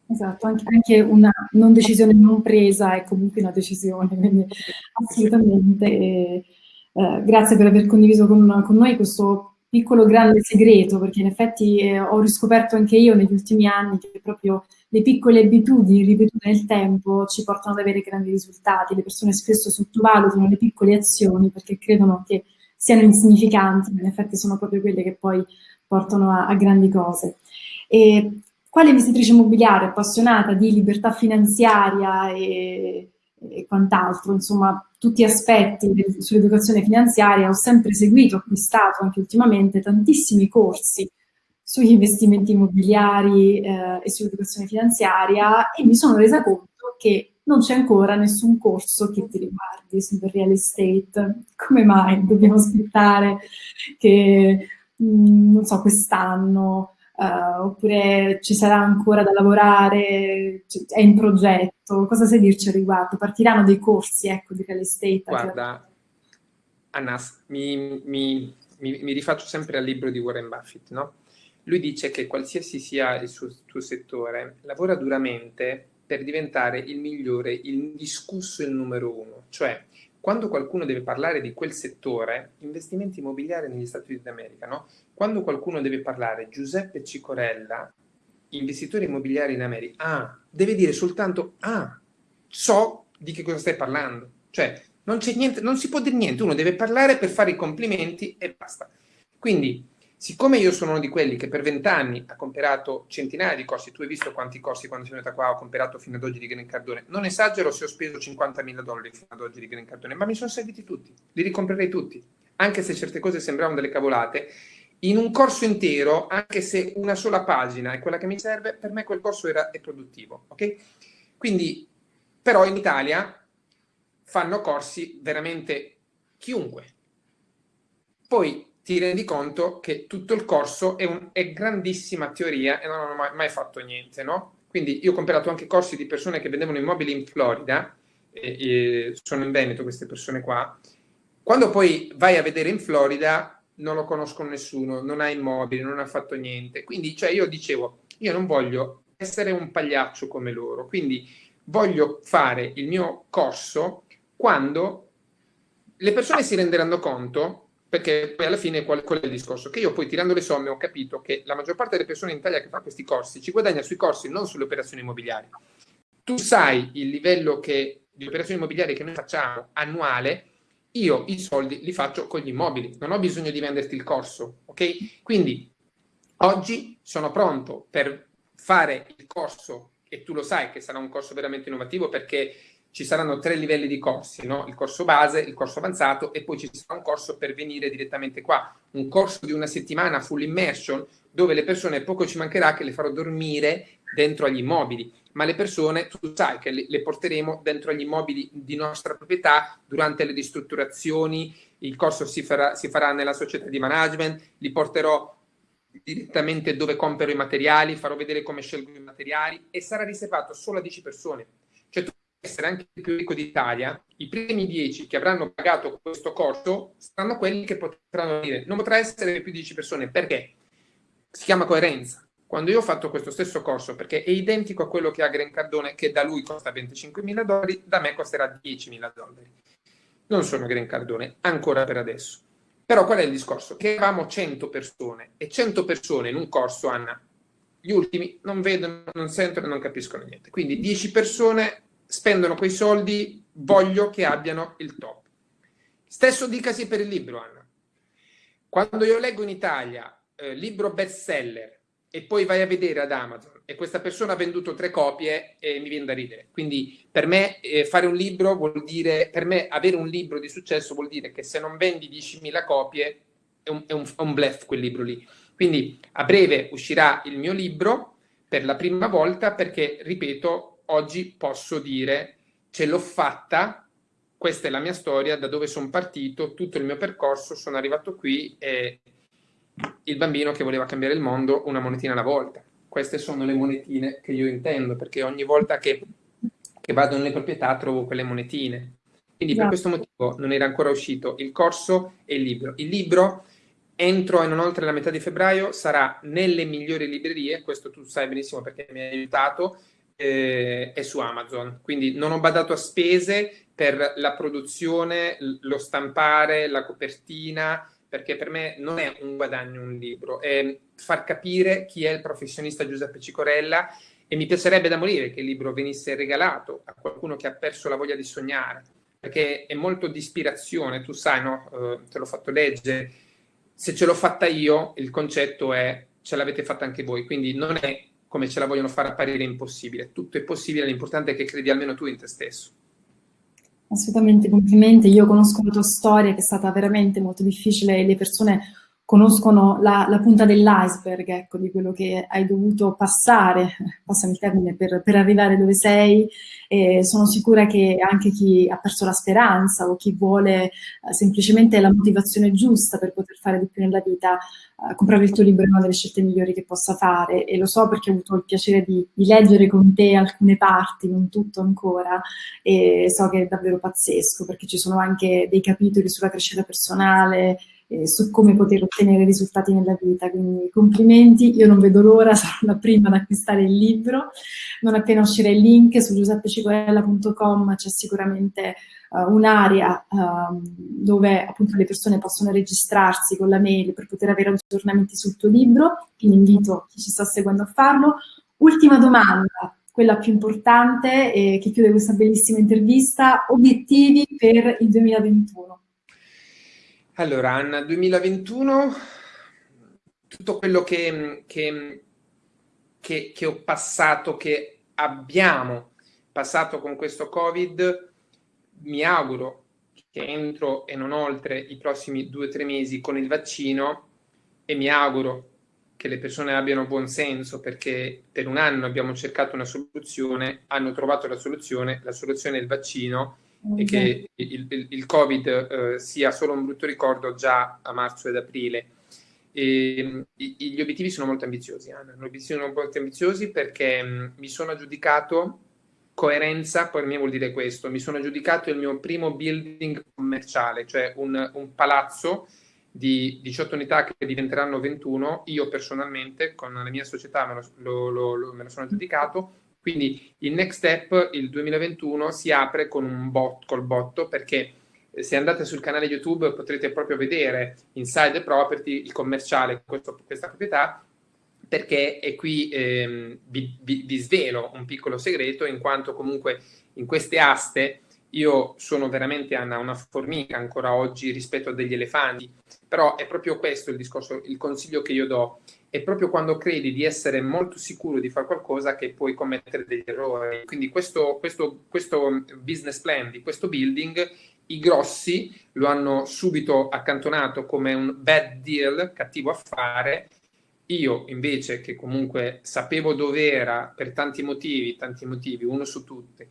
Esatto, anche, una non decisione non presa è comunque una decisione, quindi assolutamente. E, eh, grazie per aver condiviso con, con, noi questo piccolo grande segreto, perché in effetti eh, ho riscoperto anche io negli ultimi anni che proprio le piccole abitudini ripetute nel tempo ci portano ad avere grandi risultati. Le persone spesso sottovalutano le piccole azioni perché credono che siano insignificanti, ma in effetti sono proprio quelle che poi portano a, a grandi cose. E quale investitrice immobiliare appassionata di libertà finanziaria e, e quant'altro, insomma, tutti aspetti sull'educazione finanziaria, ho sempre seguito, acquistato anche ultimamente tantissimi corsi sugli investimenti immobiliari eh, e sull'educazione finanziaria e mi sono resa conto che non c'è ancora nessun corso che ti riguardi sul real estate. Come mai dobbiamo aspettare che, mm, non so, quest'anno, uh, oppure ci sarà ancora da lavorare, è in progetto? Cosa sai dirci al riguardo? Partiranno dei corsi, ecco, di real estate?
Guarda, Anna, mi, mi, mi, mi rifaccio sempre al libro di Warren Buffett, no? Lui dice che qualsiasi sia il suo, suo settore, lavora duramente per diventare il migliore, il indiscusso il numero uno. Cioè, quando qualcuno deve parlare di quel settore, investimenti immobiliari negli Stati Uniti d'America, no? Quando qualcuno deve parlare Giuseppe Cicorella, investitori immobiliari in America, ah, deve dire soltanto, ah, so di che cosa stai parlando. Cioè, non c'è niente, non si può dire niente, uno deve parlare per fare i complimenti e basta. Quindi, Siccome io sono uno di quelli che per vent'anni ha comprato centinaia di corsi, tu hai visto quanti corsi quando sono venuta qua ho comprato fino ad oggi di Green Cardone, non esagero se ho speso 50.000 dollari fino ad oggi di Green Cardone, ma mi sono serviti tutti, li ricomprerei tutti, anche se certe cose sembravano delle cavolate, in un corso intero, anche se una sola pagina è quella che mi serve, per me quel corso era, è produttivo, ok? Quindi, però in Italia fanno corsi veramente chiunque. Poi ti rendi conto che tutto il corso è, un, è grandissima teoria e non hanno mai, mai, fatto niente, no? Quindi io ho comprato anche corsi di persone che vendevano immobili in Florida, e, e sono in Veneto queste persone qua, quando poi vai a vedere in Florida non lo conoscono nessuno, non ha immobili, non ha fatto niente. Quindi cioè, io dicevo, io non voglio essere un pagliaccio come loro, quindi voglio fare il mio corso quando le persone si renderanno conto perché poi alla fine qual, qual, è il discorso? Che io poi tirando le somme ho capito che la maggior parte delle persone in Italia che fa questi corsi ci guadagna sui corsi, non sulle operazioni immobiliari. Tu sai il livello che, di operazioni immobiliari che noi facciamo annuale, io i soldi li faccio con gli immobili, non ho bisogno di venderti il corso, ok? Quindi oggi sono pronto per fare il corso e tu lo sai che sarà un corso veramente innovativo perché ci saranno tre livelli di corsi, no? il corso base, il corso avanzato e poi ci sarà un corso per venire direttamente qua, un corso di una settimana full immersion dove le persone, poco ci mancherà che le farò dormire dentro agli immobili, ma le persone, tu sai che le, porteremo dentro agli immobili di nostra proprietà durante le ristrutturazioni, il corso si farà, si farà nella società di management, li porterò direttamente dove compro i materiali, farò vedere come scelgo i materiali e sarà riservato solo a 10 persone. Cioè tu essere anche il più ricco d'Italia, i primi dieci che avranno pagato questo corso saranno quelli che potranno dire non potrà essere più di 10 persone, perché? Si chiama coerenza. Quando io ho fatto questo stesso corso, perché è identico a quello che ha Green Cardone, che da lui costa 25 mila dollari, da me costerà 10 mila dollari. Non sono Green Cardone, ancora per adesso. Però qual è il discorso? Che avevamo 100 persone e 100 persone in un corso, Anna, gli ultimi non vedono, non sentono non capiscono niente. Quindi 10 persone spendono quei soldi, voglio che abbiano il top. Stesso dicasi per il libro, Anna. Quando io leggo in Italia eh, libro bestseller e poi vai a vedere ad Amazon e questa persona ha venduto tre copie e mi viene da ridere. Quindi per me eh, fare un libro vuol dire, per me avere un libro di successo vuol dire che se non vendi 10.000 copie è un, è un, un bluff quel libro lì. Quindi a breve uscirà il mio libro per la prima volta perché, ripeto, oggi posso dire ce l'ho fatta, questa è la mia storia, da dove sono partito, tutto il mio percorso, sono arrivato qui e il bambino che voleva cambiare il mondo una monetina alla volta. Queste sono le monetine che io intendo, perché ogni volta che, che vado nelle proprietà trovo quelle monetine. Quindi per questo motivo non era ancora uscito il corso e il libro. Il libro entro e non oltre la metà di febbraio sarà nelle migliori librerie, questo tu sai benissimo perché mi hai aiutato, eh, è su Amazon, quindi non ho badato a spese per la produzione, lo stampare, la copertina, perché per me non è un guadagno un libro, è far capire chi è il professionista Giuseppe Cicorella e mi piacerebbe da morire che il libro venisse regalato a qualcuno che ha perso la voglia di sognare, perché è molto di ispirazione, tu sai, no? Uh, te l'ho fatto leggere, se ce l'ho fatta io, il concetto è ce l'avete fatta anche voi, quindi non è come ce la vogliono far apparire impossibile. Tutto è possibile, l'importante è che credi almeno tu in te stesso.
Assolutamente, complimenti. Io conosco la tua storia che è stata veramente molto difficile e le persone conoscono la, la punta dell'iceberg, ecco, di quello che hai dovuto passare, passami il termine, per, per arrivare dove sei. E sono sicura che anche chi ha perso la speranza o chi vuole eh, semplicemente la motivazione giusta per poter fare di più nella vita, eh, comprare il tuo libro è una delle scelte migliori che possa fare. E lo so perché ho avuto il piacere di, di leggere con te alcune parti, non tutto ancora, e so che è davvero pazzesco perché ci sono anche dei capitoli sulla crescita personale, eh, su come poter ottenere risultati nella vita. Quindi complimenti, io non vedo l'ora, <laughs> sarò la prima ad acquistare il libro. Non appena uscirà il link su giuseppecicorella.com c'è sicuramente uh, un'area uh, dove appunto le persone possono registrarsi con la mail per poter avere aggiornamenti sul tuo libro, quindi invito chi ci sta seguendo a farlo. Ultima domanda, quella più importante eh, che chiude questa bellissima intervista, obiettivi per il 2021.
Allora, Anna, 2021, tutto quello che, che, che, che, ho passato, che abbiamo passato con questo Covid, mi auguro che entro e non oltre i prossimi due o tre mesi con il vaccino e mi auguro che le persone abbiano buon senso perché per un anno abbiamo cercato una soluzione, hanno trovato la soluzione, la soluzione è il vaccino e che il, il, il Covid eh, sia solo un brutto ricordo già a marzo ed aprile. E, i, gli obiettivi sono molto ambiziosi, Anna. Gli obiettivi sono molto ambiziosi perché mh, mm, mi sono aggiudicato coerenza, per me vuol dire questo, mi sono aggiudicato il mio primo building commerciale, cioè un, un palazzo di 18 unità che diventeranno 21, io personalmente con la mia società me lo, lo, lo, me lo sono aggiudicato quindi il next step, il 2021, si apre con un bot, col botto perché se andate sul canale YouTube potrete proprio vedere Inside Property, il commerciale, questo, questa proprietà, perché è qui ehm, vi, vi, vi, svelo un piccolo segreto, in quanto comunque in queste aste io sono veramente Anna, una formica ancora oggi rispetto a degli elefanti, però è proprio questo il discorso, il consiglio che io do. È proprio quando credi di essere molto sicuro di fare qualcosa che puoi commettere degli errori. Quindi questo, questo, questo business plan di questo building, i grossi lo hanno subito accantonato come un bad deal, cattivo affare, io invece, che comunque sapevo dove era per tanti motivi, tanti motivi, uno su tutti,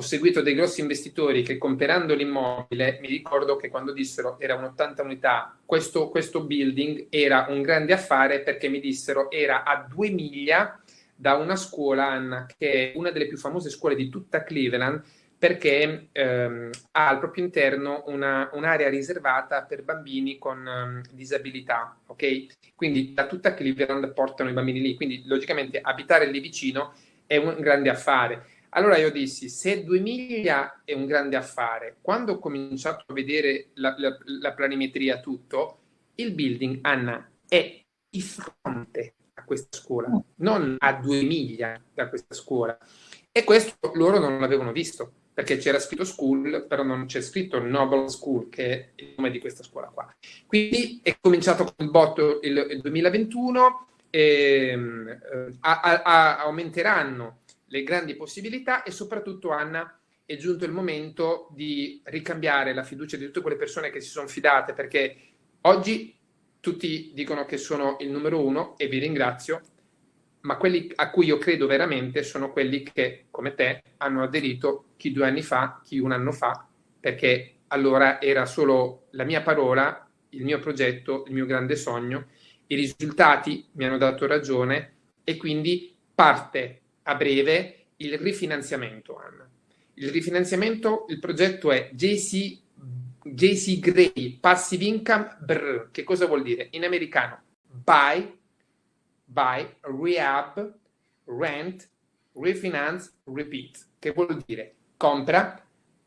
ho seguito dei grossi investitori che comprando l'immobile, mi ricordo che quando dissero era un 80 unità, questo, questo building era un grande affare perché mi dissero era a due miglia da una scuola, Anna, che è una delle più famose scuole di tutta Cleveland, perché ehm, ha al proprio interno una, un'area riservata per bambini con um, disabilità, ok? Quindi da tutta Cleveland portano i bambini lì, quindi logicamente abitare lì vicino è un grande affare. Allora io dissi, se due miglia è un grande affare, quando ho cominciato a vedere la, la, la planimetria tutto, il building, Anna, è di fronte a questa scuola, non a due miglia da questa scuola. E questo loro non l'avevano visto perché c'era scritto school, però non c'è scritto Noble School, che è il nome di questa scuola qua. Quindi è cominciato con il botto il, il 2021, e, eh, a, a, aumenteranno le grandi possibilità e soprattutto, Anna, è giunto il momento di ricambiare la fiducia di tutte quelle persone che si sono fidate, perché oggi tutti dicono che sono il numero uno e vi ringrazio, ma quelli a cui io credo veramente sono quelli che, come te, hanno aderito chi due anni fa, chi un anno fa, perché allora era solo la mia parola, il mio progetto, il mio grande sogno. I risultati mi hanno dato ragione e quindi parte a breve il rifinanziamento, Anna. Il rifinanziamento, il progetto è JC, JC Gray, Passive Income, brr. che cosa vuol dire? In americano, buy, buy, rehab, rent, refinance, repeat, che vuol dire compra,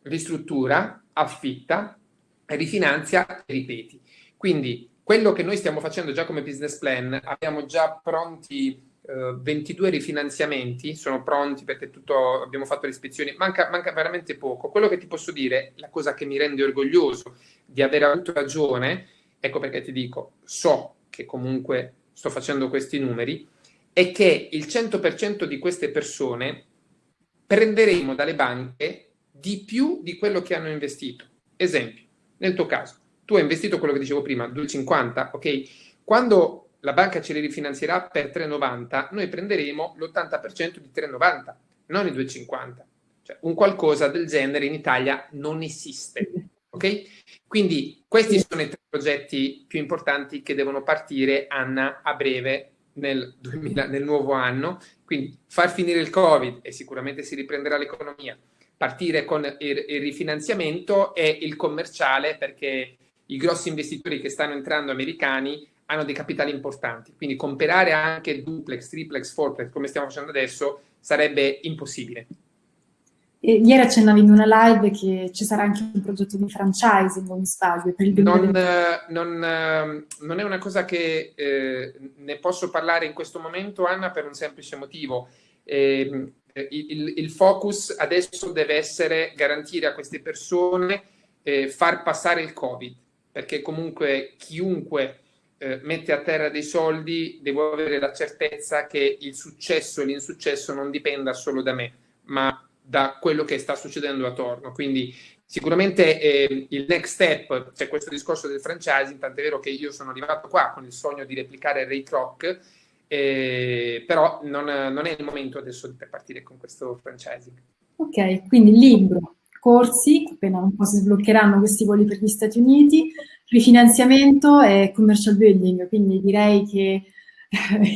ristruttura, affitta, rifinanzia ripeti. Quindi quello che noi stiamo facendo già come business plan, abbiamo già pronti Uh, 22 rifinanziamenti sono pronti perché tutto, abbiamo fatto le ispezioni, manca, manca, veramente poco. Quello che ti posso dire, la cosa che mi rende orgoglioso di aver avuto ragione, ecco perché ti dico, so che comunque sto facendo questi numeri, è che il 100% di queste persone prenderemo dalle banche di più di quello che hanno investito. Esempio, nel tuo caso, tu hai investito quello che dicevo prima, 2,50, ok? Quando la banca ce li rifinanzierà per 3,90, noi prenderemo l'80% di 3,90, non i 2,50. Cioè, un qualcosa del genere in Italia non esiste. Ok? Quindi questi sono i tre progetti più importanti che devono partire, Anna, a breve nel, 2000, nel nuovo anno. Quindi far finire il Covid e sicuramente si riprenderà l'economia, partire con il, il rifinanziamento e il commerciale perché i grossi investitori che stanno entrando americani hanno dei capitali importanti, quindi comprare anche duplex, triplex, fourplex come stiamo facendo adesso sarebbe impossibile.
E ieri accennavi in una live che ci sarà anche un progetto di franchising, non mi sbaglio, per il
non, non, ehm, non, è una cosa che eh, ne posso parlare in questo momento, Anna, per un semplice motivo. Eh, il, il, focus adesso deve essere garantire a queste persone eh, far passare il Covid, perché comunque chiunque eh, mette a terra dei soldi devo avere la certezza che il successo e l'insuccesso non dipenda solo da me, ma da quello che sta succedendo attorno. Quindi sicuramente eh, il next step, c'è questo discorso del franchising, tant'è vero che io sono arrivato qua con il sogno di replicare Ray Kroc, eh, però non, non, è il momento adesso per partire con questo franchising.
Ok, quindi libro, corsi, appena un po' si sbloccheranno questi voli per gli Stati Uniti, rifinanziamento e commercial building, quindi direi che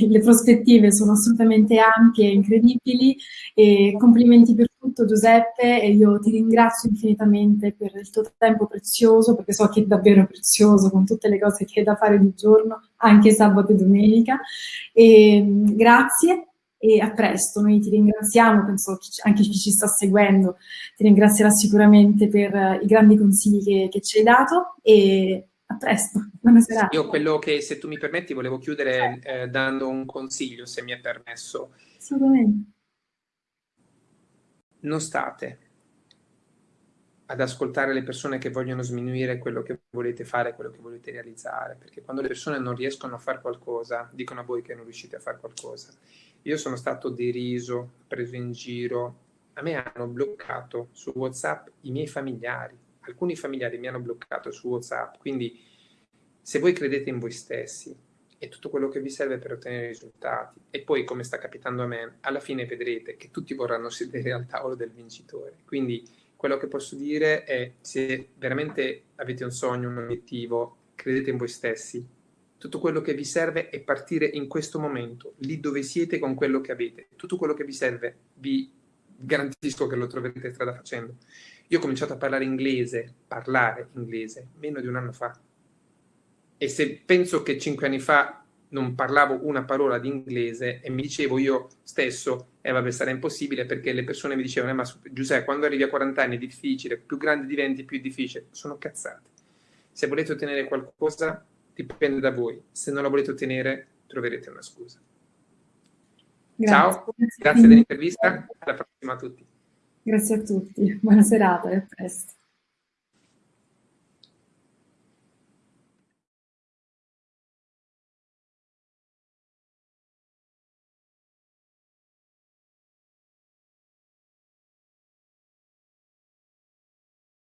le prospettive sono assolutamente ampie e incredibili e complimenti per tutto Giuseppe e io ti ringrazio infinitamente per il tuo tempo prezioso perché so che è davvero prezioso con tutte le cose che hai da fare di giorno, anche sabato e domenica. E, grazie e a presto. Noi ti ringraziamo, penso anche chi ci sta seguendo ti ringrazierà sicuramente per i grandi consigli che, che ci hai dato e a presto, buona serata.
Io quello che, se tu mi permetti, volevo chiudere eh, dando un consiglio, se mi è permesso.
Assolutamente.
Non state ad ascoltare le persone che vogliono sminuire quello che volete fare, quello che volete realizzare, perché quando le persone non riescono a fare qualcosa, dicono a voi che non riuscite a fare qualcosa. Io sono stato deriso, preso in giro, a me hanno bloccato su WhatsApp i miei familiari, alcuni familiari mi hanno bloccato su WhatsApp, quindi se voi credete in voi stessi e tutto quello che vi serve per ottenere risultati, e poi come sta capitando a me, alla fine vedrete che tutti vorranno sedere al tavolo del vincitore. Quindi quello che posso dire è se veramente avete un sogno, un obiettivo, credete in voi stessi, tutto quello che vi serve è partire in questo momento, lì dove siete con quello che avete. Tutto quello che vi serve, vi garantisco che lo troverete strada facendo. Io ho cominciato a parlare inglese, parlare inglese, meno di un anno fa. E se penso che cinque anni fa non parlavo una parola di inglese e mi dicevo io stesso, eh vabbè sarà impossibile perché le persone mi dicevano, eh, ma Giuseppe quando arrivi a 40 anni è difficile, più grande diventi più difficile, sono cazzate. Se volete ottenere qualcosa dipende da voi, se non la volete ottenere troverete una scusa. Grazie. Ciao, grazie dell'intervista, alla prossima a tutti.
Grazie a tutti, buona serata e a presto.